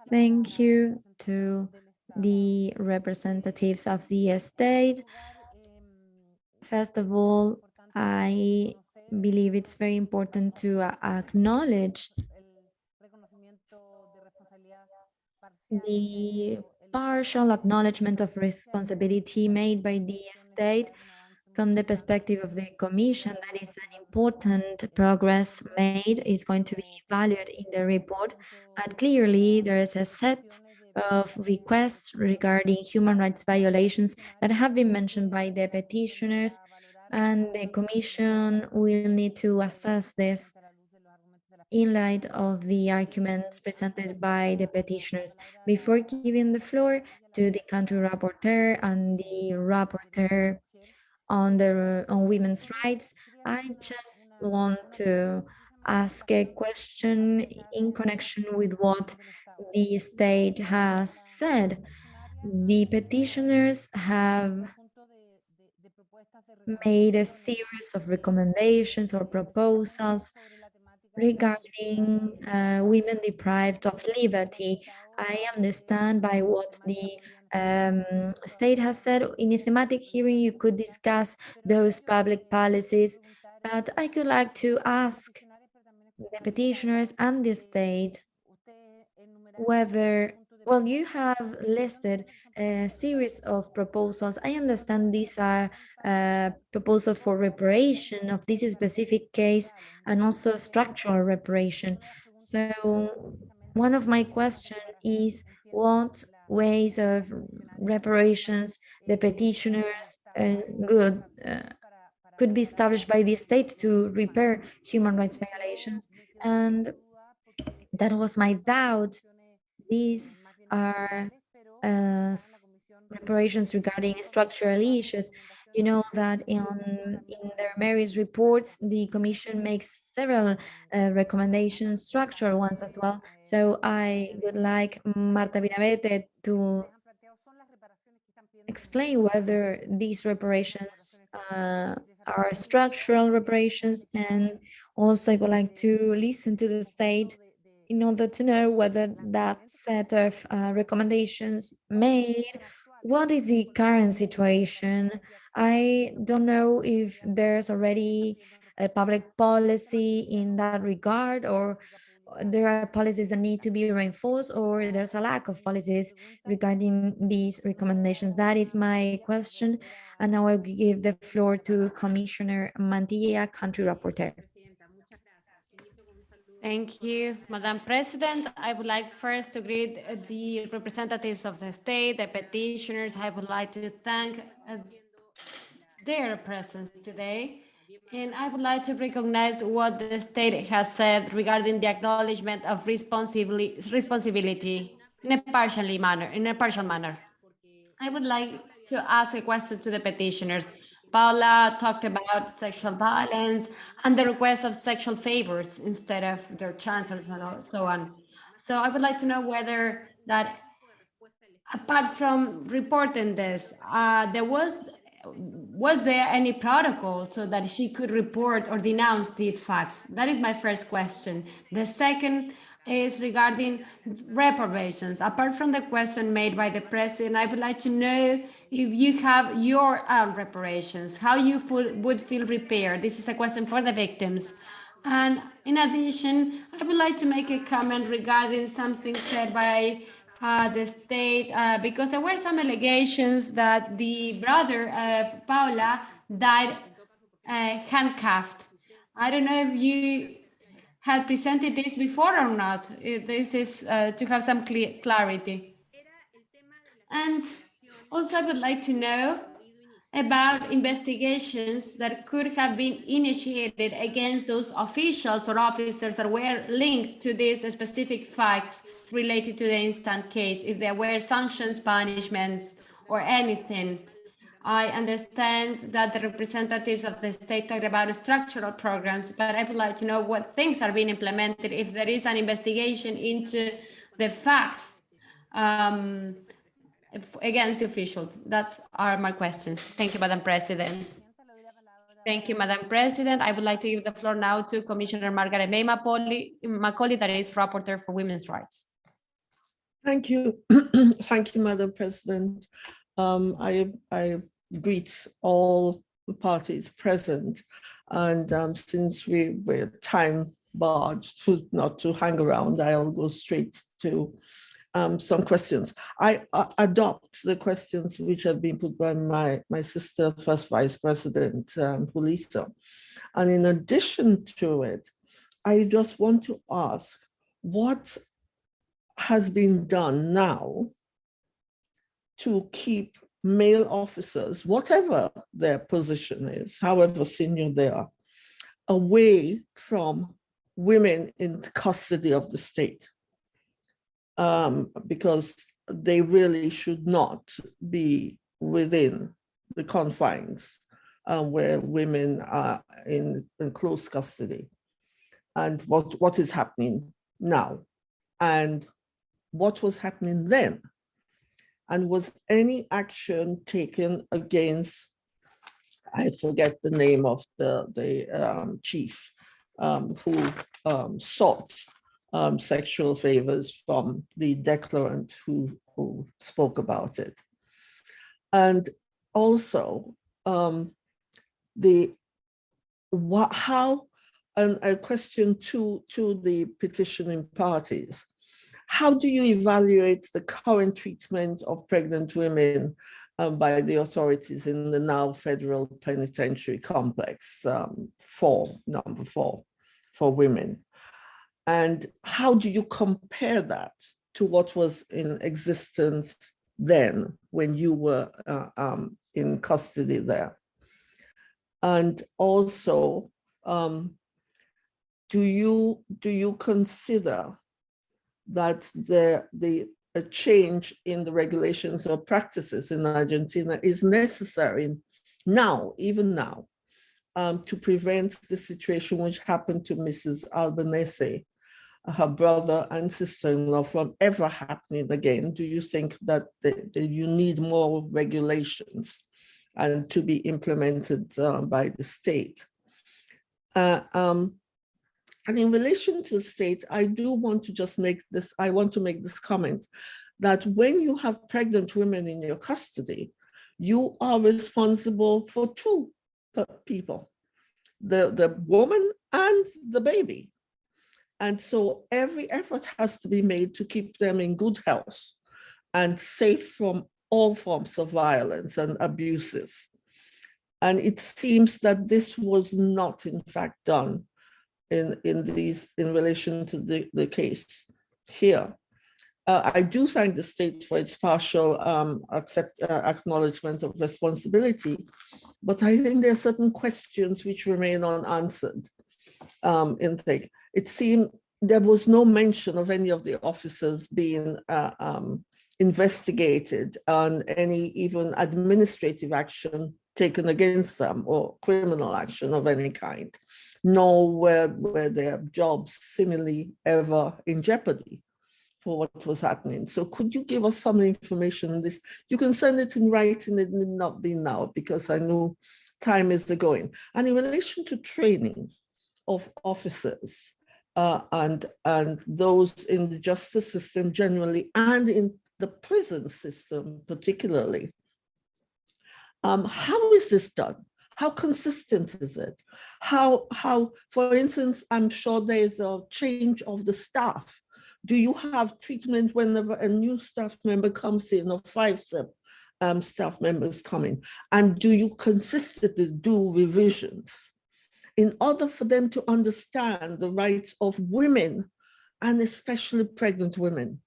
Speaker 4: Thank you to the representatives of the state. First of all, I believe it's very important to uh, acknowledge the partial acknowledgement of responsibility made by the state from the perspective of the commission that is an important progress made is going to be valued in the report and clearly there is a set of requests regarding human rights violations that have been mentioned by the petitioners and the commission will need to assess this in light of the arguments presented by the petitioners. Before giving the floor to the country rapporteur and the rapporteur on the on women's rights, I just want to ask a question in connection with what the state has said. The petitioners have made a series of recommendations or proposals regarding uh, women deprived of liberty. I understand by what the um, state has said in a thematic hearing, you could discuss those public policies, but I could like to ask the petitioners and the state whether, well, you have listed a series of proposals. I understand these are uh, proposals for reparation of this specific case and also structural reparation. So one of my question is what ways of reparations the petitioners uh, good uh, could be established by the state to repair human rights violations and that was my doubt these are uh, reparations regarding structural issues. You know that in, in their merits reports, the Commission makes several uh, recommendations, structural ones as well. So I would like Marta Binavete to explain whether these reparations uh, are structural reparations and also I would like to listen to the state in order to know whether that set of uh, recommendations made, what is the current situation? I don't know if there's already a public policy in that regard or there are policies that need to be reinforced or there's a lack of policies regarding these recommendations. That is my question. And now I will give the floor to Commissioner Mantilla, country rapporteur.
Speaker 1: Thank you, Madam President. I would like first to greet the representatives of the state, the petitioners. I would like to thank uh, their presence today. And I would like to recognize what the state has said regarding the acknowledgement of responsibility, responsibility in a partially manner, in a partial manner. I would like to ask a question to the petitioners. Paula talked about sexual violence and the request of sexual favors instead of their chancellors and so on. So I would like to know whether that, apart from reporting this, uh, there was was there any protocol so that she could report or denounce these facts? That is my first question. The second is regarding reprobations. Apart from the question made by the president, I would like to know if you have your own reparations, how you would feel repaired. This is a question for the victims. And in addition, I would like to make a comment regarding something said by uh, the state, uh, because there were some allegations that the brother of Paula died uh, handcuffed. I don't know if you had presented this before or not. This is uh, to have some clarity. And also I would like to know about investigations that could have been initiated against those officials or officers that were linked to these specific facts related to the instant case, if there were sanctions, punishments, or anything. I understand that the representatives of the state talked about structural programs, but I would like to know what things are being implemented, if there is an investigation into the facts um, against the officials. That's are my questions. Thank you, Madam President. Thank you, Madam President. I would like to give the floor now to Commissioner Margaret May Macaulay, that is Rapporteur for Women's Rights.
Speaker 5: Thank you. Thank you, Madam President. Um, I, I greet all the parties present. And um, since we were time barred to not to hang around, I'll go straight to um, some questions. I, uh, adopt the questions which have been put by my, my sister, First Vice President um, Julissa. And in addition to it, I just want to ask, what has been done now to keep male officers, whatever their position is, however senior they are, away from women in custody of the state. Um, because they really should not be within the confines uh, where women are in, in close custody. And what, what is happening now? And what was happening then? And was any action taken against, I forget the name of the, the um, chief um, who um, sought um, sexual favors from the declarant who, who spoke about it. And also um, the what, how, and a question to, to the petitioning parties how do you evaluate the current treatment of pregnant women um, by the authorities in the now federal penitentiary complex um, number four, for women? And how do you compare that to what was in existence then when you were uh, um, in custody there? And also, um, do you do you consider that the, the a change in the regulations or practices in Argentina is necessary now, even now, um, to prevent the situation which happened to Mrs. Albanese, her brother and sister-in-law from ever happening again? Do you think that, the, you need more regulations and to be implemented uh, by the state? Uh, um, and in relation to state, I do want to just make this, I want to make this comment that when you have pregnant women in your custody, you are responsible for two people, the, the woman and the baby. And so every effort has to be made to keep them in good health and safe from all forms of violence and abuses. And it seems that this was not in fact done in, in these, in relation to the, the case here. Uh, I do thank the state for its partial um, accept, uh, acknowledgement of responsibility, but I think there are certain questions which remain unanswered um, in. It seemed there was no mention of any of the officers being uh, um, investigated on any even administrative action taken against them or criminal action of any kind, nor were, were their jobs seemingly ever in jeopardy for what was happening. So could you give us some information on this? You can send it in writing, it need not be now because I know time is going. And in relation to training of officers, uh, and, and those in the justice system generally and in the prison system particularly. Um, how is this done? How consistent is it? How, how, for instance, I'm sure there's a change of the staff. Do you have treatment whenever a new staff member comes in or five um, staff members coming? And do you consistently do revisions in order for them to understand the rights of women and especially pregnant women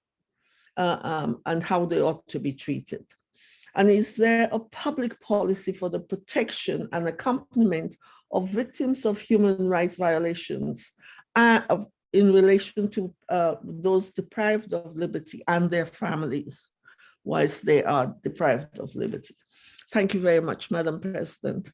Speaker 5: uh, um, and how they ought to be treated? And is there a public policy for the protection and accompaniment of victims of human rights violations uh, in relation to uh, those deprived of liberty and their families whilst they are deprived of liberty? Thank you very much, Madam President.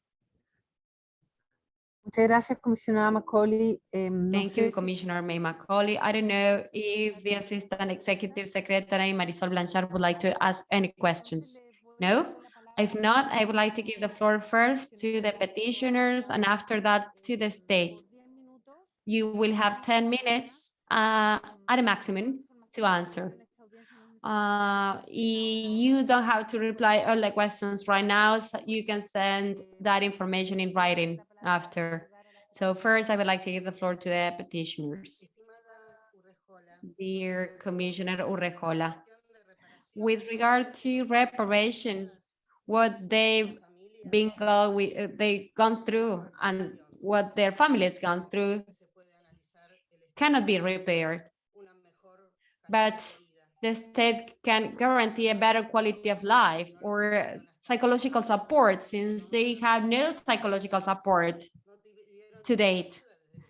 Speaker 6: Muchas gracias, comisionada Macaulay. No
Speaker 1: Thank
Speaker 6: sé
Speaker 1: you,
Speaker 6: si-
Speaker 1: Commissioner May Macaulay. I don't know if the Assistant Executive Secretary Marisol Blanchard would like to ask any questions. No? If not, I would like to give the floor first to the petitioners and after that to the state. You will have 10 minutes uh, at a maximum to answer. Uh, you don't have to reply all the questions right now. so you can send that information in writing after. So first, I would like to give the floor to the petitioners. Dear Commissioner Urrejola, with regard to reparation, what they've been go, we, they gone through and what their families gone through cannot be repaired. But the state can guarantee a better quality of life or psychological support since they have no psychological support to date.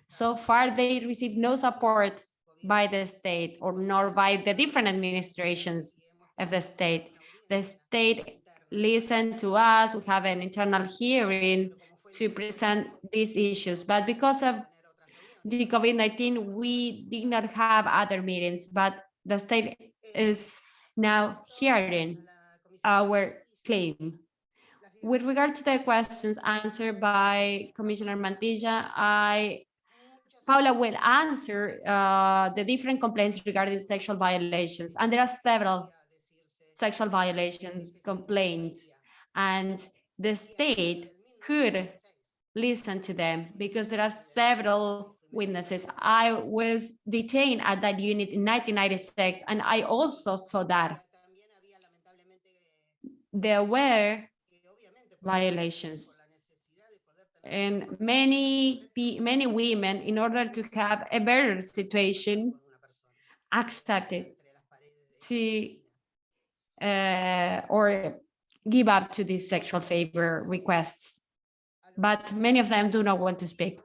Speaker 1: So far, they receive no support by the state or nor by the different administrations of the state. The state listened to us, we have an internal hearing to present these issues, but because of the COVID-19, we did not have other meetings, but the state is now hearing our claim. With regard to the questions answered by Commissioner Mantilla, I, Paula will answer uh, the different complaints regarding sexual violations, and there are several sexual violations complaints, and the state could listen to them because there are several witnesses. I was detained at that unit in 1996, and I also saw that there were violations. And many, many women, in order to have a better situation, accepted to uh, or give up to these sexual favor requests. But many of them do not want to speak.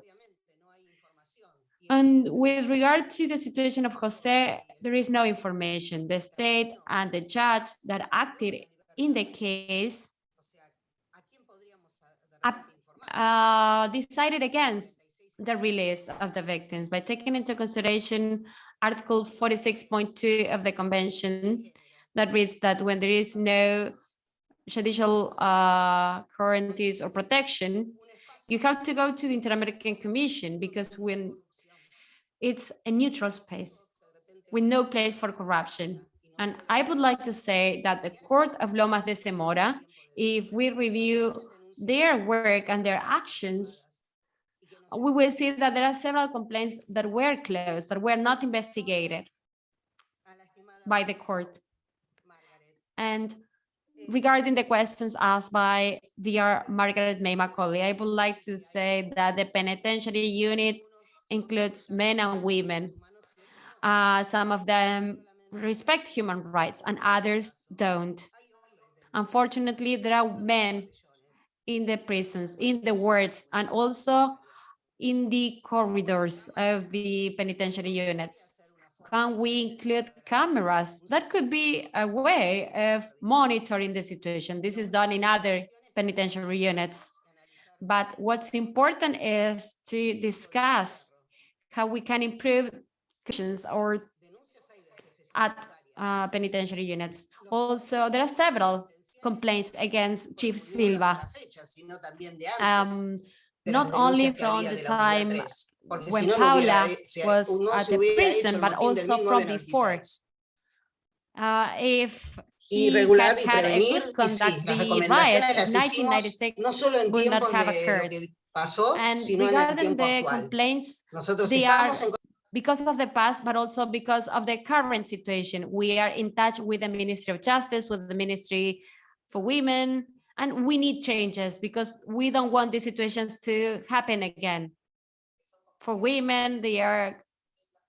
Speaker 1: And with regard to the situation of Jose, there is no information. The state and the judge that acted in the case uh, decided against the release of the victims by taking into consideration Article 46.2 of the convention that reads that when there is no judicial uh, guarantees or protection, you have to go to the Inter-American Commission because when it's a neutral space with no place for corruption. And I would like to say that the Court of Lomas de Zamora, if we review their work and their actions, we will see that there are several complaints that were closed, that were not investigated by the court. And regarding the questions asked by dear Margaret May Macaulay, I would like to say that the penitentiary unit includes men and women. Uh, some of them respect human rights and others don't. Unfortunately, there are men in the prisons, in the wards, and also in the corridors of the penitentiary units. Can we include cameras? That could be a way of monitoring the situation. This is done in other penitentiary units. But what's important is to discuss how we can improve conditions or at uh, penitentiary units. Also, there are several complaints against Chief Silva, um, not only from the time when
Speaker 3: no, no hubiera,
Speaker 1: Paula was at the prison, but also from before. Uh, if
Speaker 3: Y
Speaker 1: he
Speaker 3: regular
Speaker 1: had
Speaker 3: y prevenir, y sí, las
Speaker 1: the
Speaker 3: recomendaciones
Speaker 1: riot
Speaker 3: las hicimos
Speaker 1: 1996
Speaker 3: no solo en
Speaker 1: would not
Speaker 3: tiempos
Speaker 1: have
Speaker 3: de lo
Speaker 1: occurred.
Speaker 3: que pasó,
Speaker 1: And
Speaker 3: sino en el
Speaker 1: regarding
Speaker 3: tiempo
Speaker 1: the
Speaker 3: actual.
Speaker 1: complaints,
Speaker 3: Nosotros
Speaker 1: they
Speaker 3: estamos
Speaker 1: are
Speaker 3: en
Speaker 1: because of the past, but also because of the current situation. We are in touch with the Ministry of Justice, with the Ministry for Women, and we need changes because we don't want these situations to happen again. For women, they are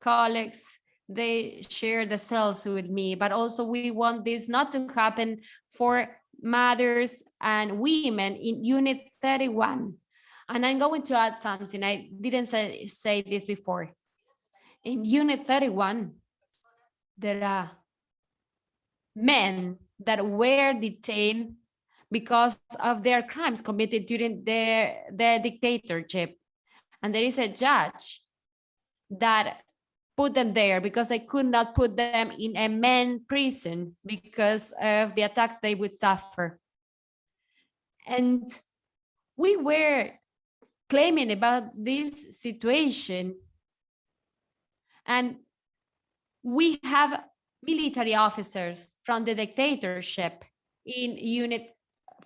Speaker 1: colleagues, they share the cells with me, but also we want this not to happen for mothers and women in Unit 31. And I'm going to add something, I didn't say, say this before. In Unit 31, there are men that were detained because of their crimes committed during their, their dictatorship. And there is a judge that put them there because they could not put them in a men prison because of the attacks they would suffer. And we were claiming about this situation and we have military officers from the dictatorship in unit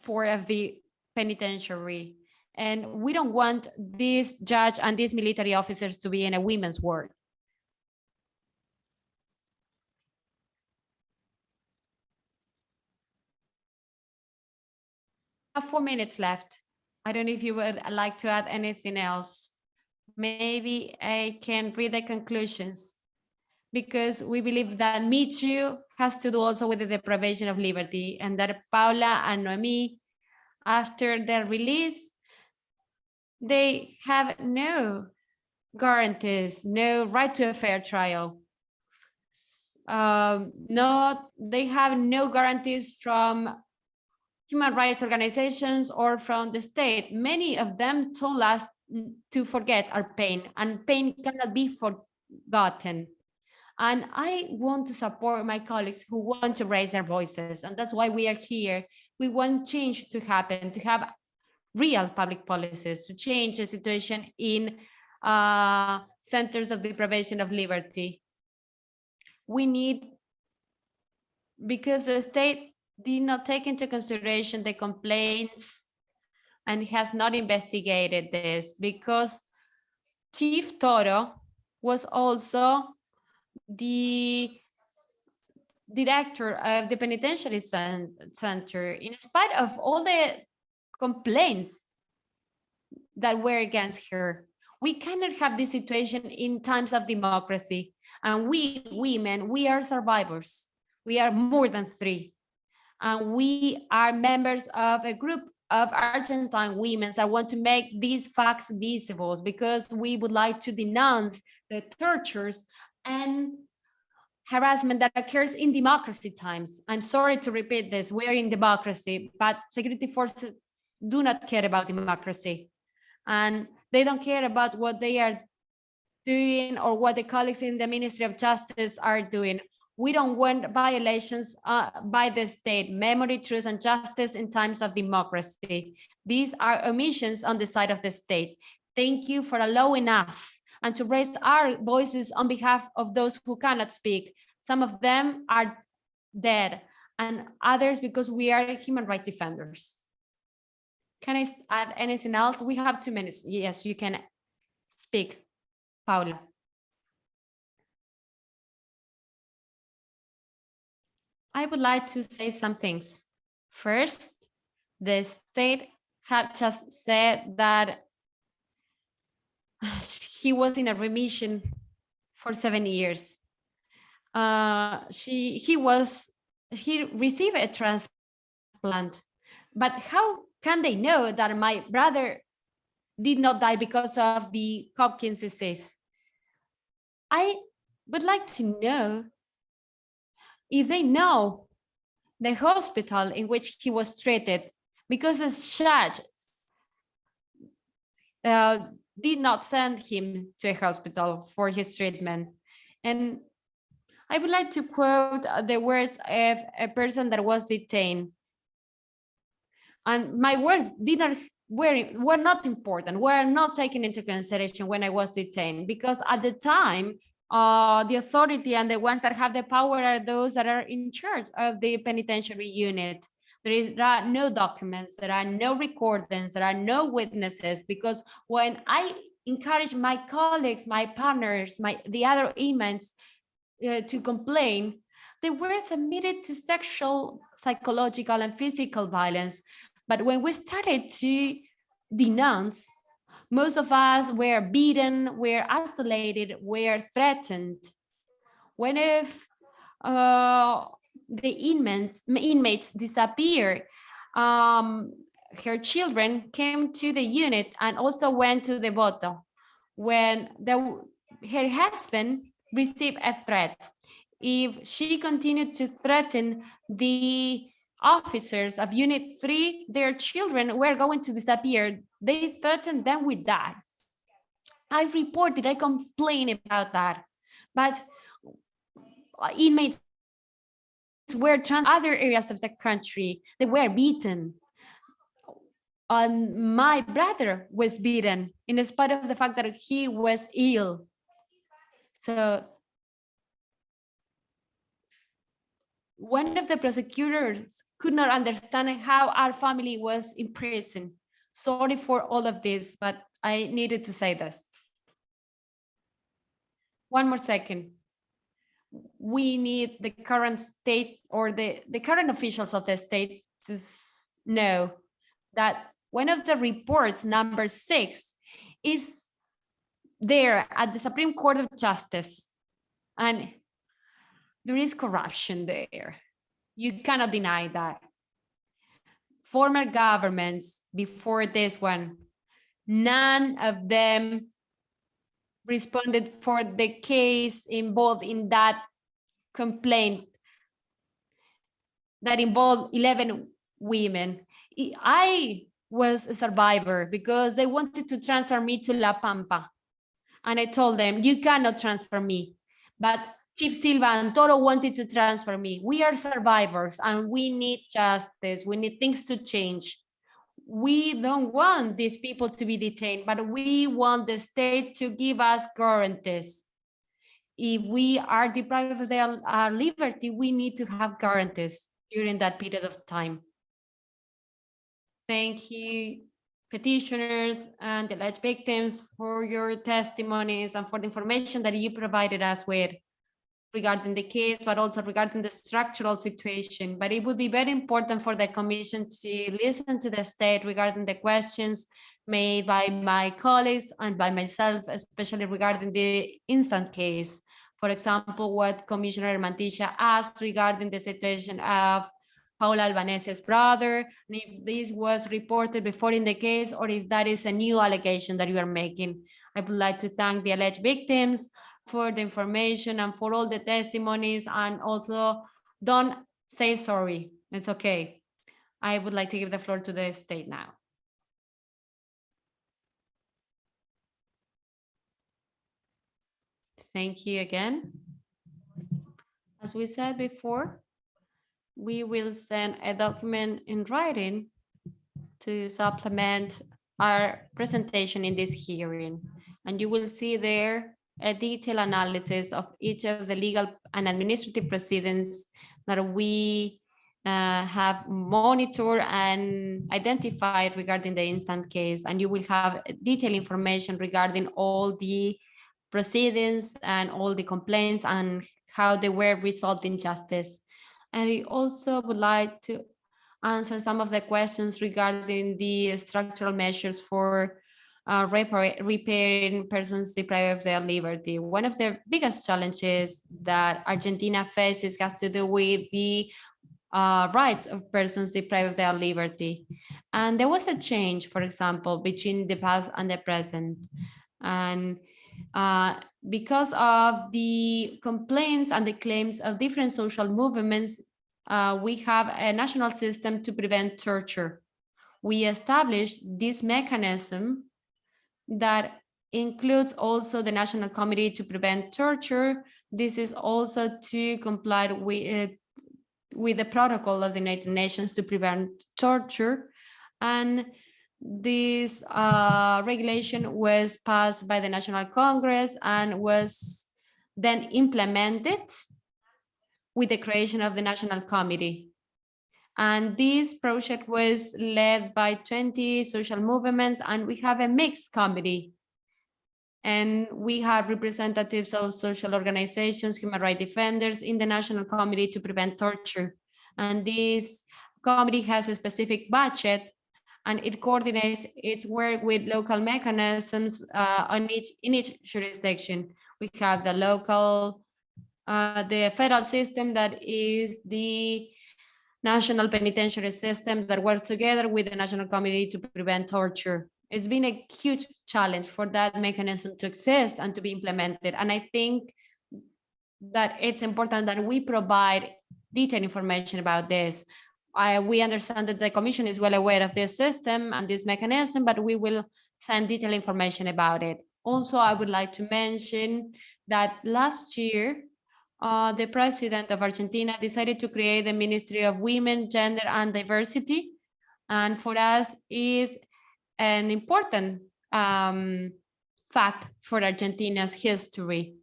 Speaker 1: four of the penitentiary. And we don't want this judge and these military officers to be in a women's ward. Four minutes left. I don't know if you would like to add anything else. Maybe I can read the conclusions because we believe that Me Too has to do also with the deprivation of liberty and that Paula and Noemi, after their release, they have no guarantees, no right to a fair trial. Um, no, they have no guarantees from human rights organizations or from the state. Many of them told us to forget our pain and pain cannot be forgotten. And I want to support my colleagues who want to raise their voices. And that's why we are here. We want change to happen, to have real public policies, to change the situation in uh, centers of deprivation of liberty. We need, because the state did not take into consideration the complaints and has not investigated this because Chief Toro was also the director of the penitentiary center. In spite of all the complaints that were against her we cannot have this situation in times of democracy. And we women we are survivors. We are more than three. And we are members of a group of Argentine women that want to make these facts visible because we would like to denounce the tortures and harassment that occurs in democracy times. I'm sorry to repeat this, we're in democracy, but security forces do not care about democracy. And they don't care about what they are doing or what the colleagues in the Ministry of Justice are doing. We don't want violations uh, by the state, memory, truth, and justice in times of democracy. These are omissions on the side of the state. Thank you for allowing us and to raise our voices on behalf of those who cannot speak. Some of them are dead and others because we are human rights defenders. Can I add anything else? We have two minutes. Yes, you can speak, Paula. I would like to say some things. First, the state had just said that he was in a remission for seven years. Uh, she, he was, he received a transplant, but how can they know that my brother did not die because of the Hodgkin's disease? I would like to know if they know the hospital in which he was treated, because the judge uh, did not send him to a hospital for his treatment. And I would like to quote uh, the words of a person that was detained. And my words did not were, were not important, were not taken into consideration when I was detained, because at the time, uh, the authority and the ones that have the power are those that are in charge of the penitentiary unit. There is there are no documents, there are no recordings, there are no witnesses, because when I encourage my colleagues, my partners, my the other inmates uh, to complain, they were submitted to sexual, psychological, and physical violence. But when we started to denounce, most of us were beaten, were isolated, were threatened. When if uh, the inmates, inmates disappeared, um, her children came to the unit and also went to the voto when the, her husband received a threat. If she continued to threaten the officers of Unit 3, their children were going to disappear. They threatened them with that. I reported, I complained about that, but inmates were trans other areas of the country, they were beaten. And my brother was beaten in spite of the fact that he was ill. So one of the prosecutors could not understand how our family was in prison. Sorry for all of this, but I needed to say this. One more second. We need the current state or the, the current officials of the state to know that one of the reports, number six, is there at the Supreme Court of Justice. And there is corruption there. You cannot deny that. Former governments before this one, none of them responded for the case involved in that complaint that involved 11 women. I was a survivor because they wanted to transfer me to La Pampa. And I told them, you cannot transfer me. But Chief Silva and Toro wanted to transfer me. We are survivors and we need justice. We need things to change. We don't want these people to be detained, but we want the state to give us guarantees. If we are deprived of their, our liberty, we need to have guarantees during that period of time. Thank you, petitioners and alleged victims for your testimonies and for the information that you provided us with regarding the case, but also regarding the structural situation. But it would be very important for the commission to listen to the state regarding the questions made by my colleagues and by myself, especially regarding the instant case. For example, what Commissioner Mantilla asked regarding the situation of Paula Albanese's brother, and if this was reported before in the case, or if that is a new allegation that you are making. I would like to thank the alleged victims for the information and for all the testimonies, and also don't say sorry, it's okay. I would like to give the floor to the state now. Thank you again. As we said before, we will send a document in writing to supplement our presentation in this hearing. And you will see there a detailed analysis of each of the legal and administrative proceedings that we uh, have monitored and identified regarding the instant case. And you will have detailed information regarding all the proceedings and all the complaints and how they were resolved in justice. And I also would like to answer some of the questions regarding the structural measures for uh, repairing persons deprived of their liberty. One of the biggest challenges that Argentina faces has to do with the uh, rights of persons deprived of their liberty. And there was a change, for example, between the past and the present. And uh, because of the complaints and the claims of different social movements, uh, we have a national system to prevent torture. We established this mechanism that includes also the National Committee to Prevent Torture. This is also to comply with, uh, with the protocol of the United Nations to prevent torture. And this uh, regulation was passed by the National Congress and was then implemented with the creation of the National Committee. And this project was led by 20 social movements and we have a mixed committee. And we have representatives of social organizations, human rights defenders in the National Committee to Prevent Torture. And this committee has a specific budget and it coordinates its work with local mechanisms uh, on each in each jurisdiction. We have the local, uh, the federal system that is the national penitentiary system that works together with the National Committee to Prevent Torture. It's been a huge challenge for that mechanism to exist and to be implemented. And I think that it's important that we provide detailed information about this. I, we understand that the commission is well aware of this system and this mechanism, but we will send detailed information about it. Also, I would like to mention that last year, uh, the president of Argentina decided to create the Ministry of Women, Gender and Diversity. And for us is an important um, fact for Argentina's history.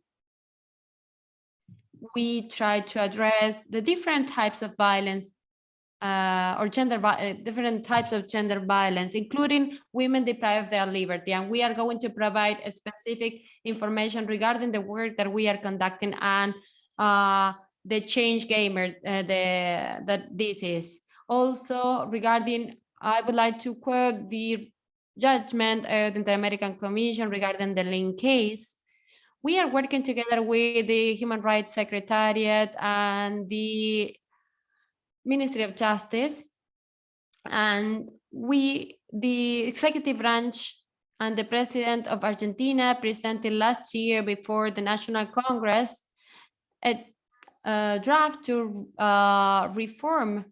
Speaker 1: We try to address the different types of violence uh, or gender uh, different types of gender violence, including women deprived of their liberty. And we are going to provide specific information regarding the work that we are conducting and uh, the change gamer uh, the, that this is. Also regarding, I would like to quote the judgment of the Inter-American Commission regarding the Lynn case. We are working together with the Human Rights Secretariat and the Ministry of Justice. And we, the executive branch and the president of Argentina presented last year before the National Congress a, a draft to uh, reform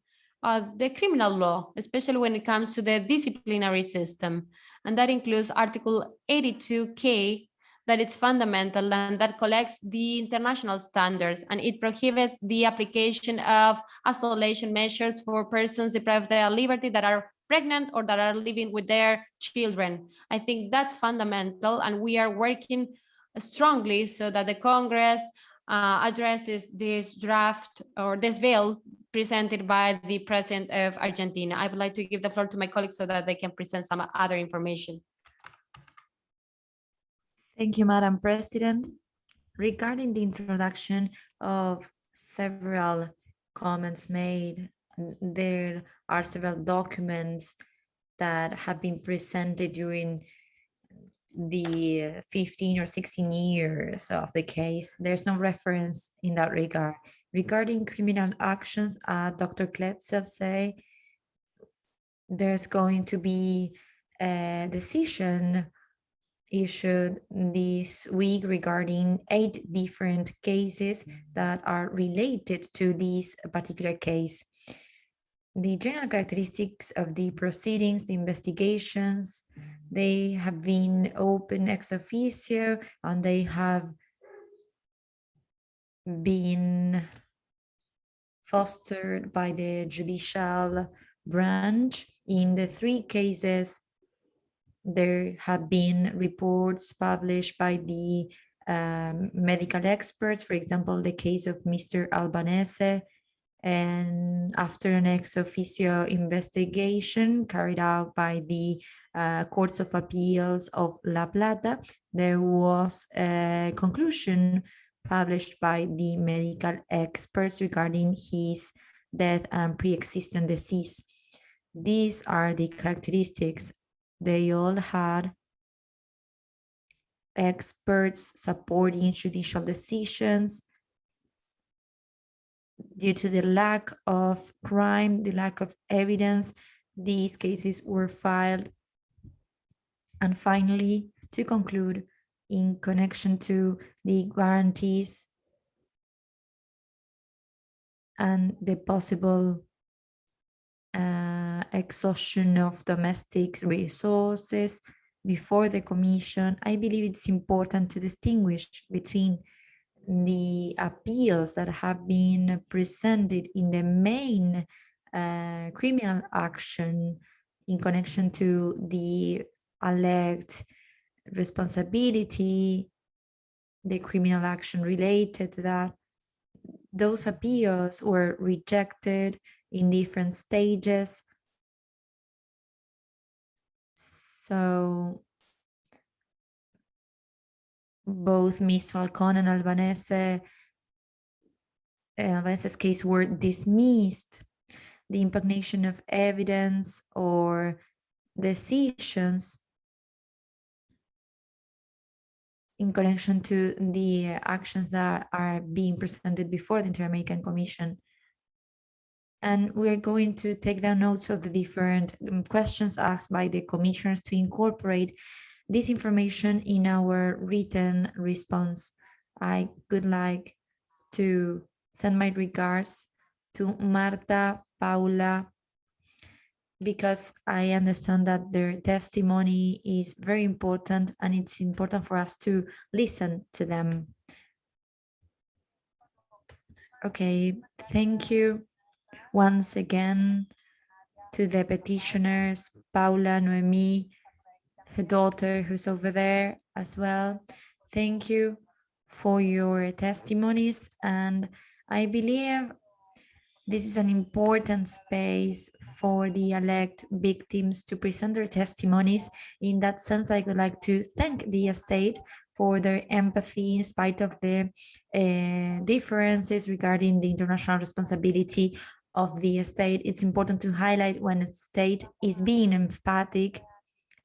Speaker 1: uh, the criminal law, especially when it comes to the disciplinary system. And that includes Article 82K, that it's fundamental and that collects the international standards and it prohibits the application of isolation measures for persons deprived of their liberty that are pregnant or that are living with their children. I think that's fundamental and we are working strongly so that the Congress uh, addresses this draft or this bill presented by the president of Argentina. I would like to give the floor to my colleagues so that they can present some other information.
Speaker 4: Thank you, Madam President. Regarding the introduction of several comments made, there are several documents that have been presented during the 15 or 16 years of the case. There's no reference in that regard. Regarding criminal actions, uh, Dr. Kletzel say there's going to be a decision issued this week regarding eight different cases that are related to this particular case. The general characteristics of the proceedings, the investigations, they have been open ex officio and they have been fostered by the judicial branch. In the three cases, there have been reports published by the um, medical experts, for example, the case of Mr. Albanese, and after an ex officio investigation carried out by the uh, Courts of Appeals of La Plata, there was a conclusion published by the medical experts regarding his death and pre-existing disease. These are the characteristics. They all had experts supporting judicial decisions due to the lack of crime, the lack of evidence, these cases were filed. And finally, to conclude, in connection to the guarantees and the possible uh, exhaustion of domestic resources before the commission, I believe it's important to distinguish between the appeals that have been presented in the main uh, criminal action in connection to the alleged responsibility, the criminal action related to that. Those appeals were rejected in different stages. So both Ms. Falcon and Albanese, Albanese's case were dismissed. The impugnation of evidence or decisions in connection to the actions that are being presented before the Inter-American Commission. And we're going to take down notes of the different um, questions asked by the commissioners to incorporate this information in our written response. I would like to send my regards to Marta, Paula, because I understand that their testimony is very important and it's important for us to listen to them. Okay, thank you once again to the petitioners, Paula, Noemi, her daughter who's over there as well. Thank you for your testimonies and I believe this is an important space for the elect victims to present their testimonies. In that sense, I would like to thank the estate for their empathy in spite of the uh, differences regarding the international responsibility of the state. It's important to highlight when a state is being empathic,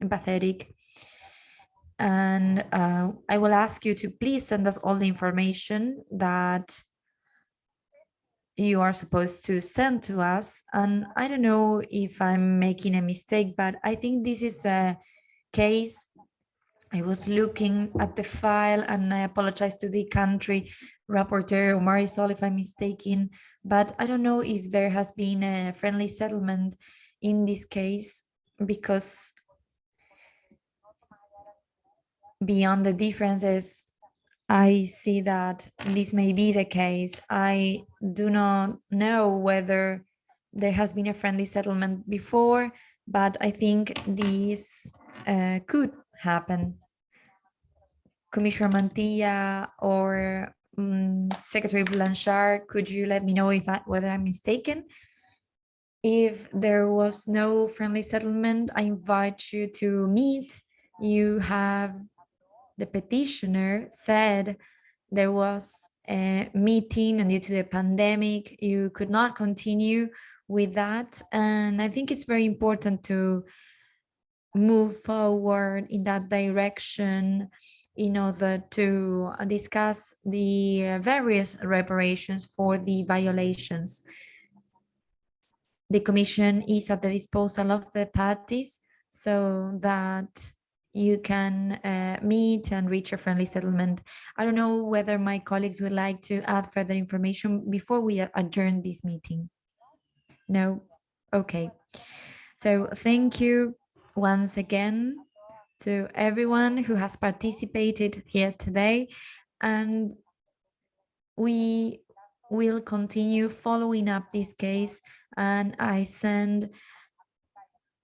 Speaker 4: empathetic. And uh, I will ask you to please send us all the information that you are supposed to send to us. And I don't know if I'm making a mistake, but I think this is a case. I was looking at the file and I apologize to the country rapporteur or Marisol if I'm mistaken, but I don't know if there has been a friendly settlement in this case because beyond the differences I see that this may be the case. I do not know whether there has been a friendly settlement before, but I think this uh, could happen. Commissioner Mantilla or um, Secretary Blanchard, could you let me know if I, whether I'm mistaken? If there was no friendly settlement, I invite you to meet. You have the petitioner said there was a meeting and due to the pandemic, you could not continue with that. And I think it's very important to move forward in that direction in order to discuss the various reparations for the violations. The Commission is at the disposal of the parties so that you can uh, meet and reach a friendly settlement. I don't know whether my colleagues would like to add further information before we adjourn this meeting. No? Okay. So thank you once again to everyone who has participated here today. And we will continue following up this case and I send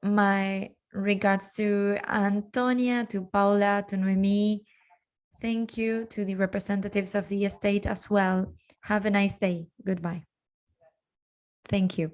Speaker 4: my regards to Antonia, to Paula, to Noemi. Thank you to the representatives of the estate as well. Have a nice day. Goodbye. Thank you.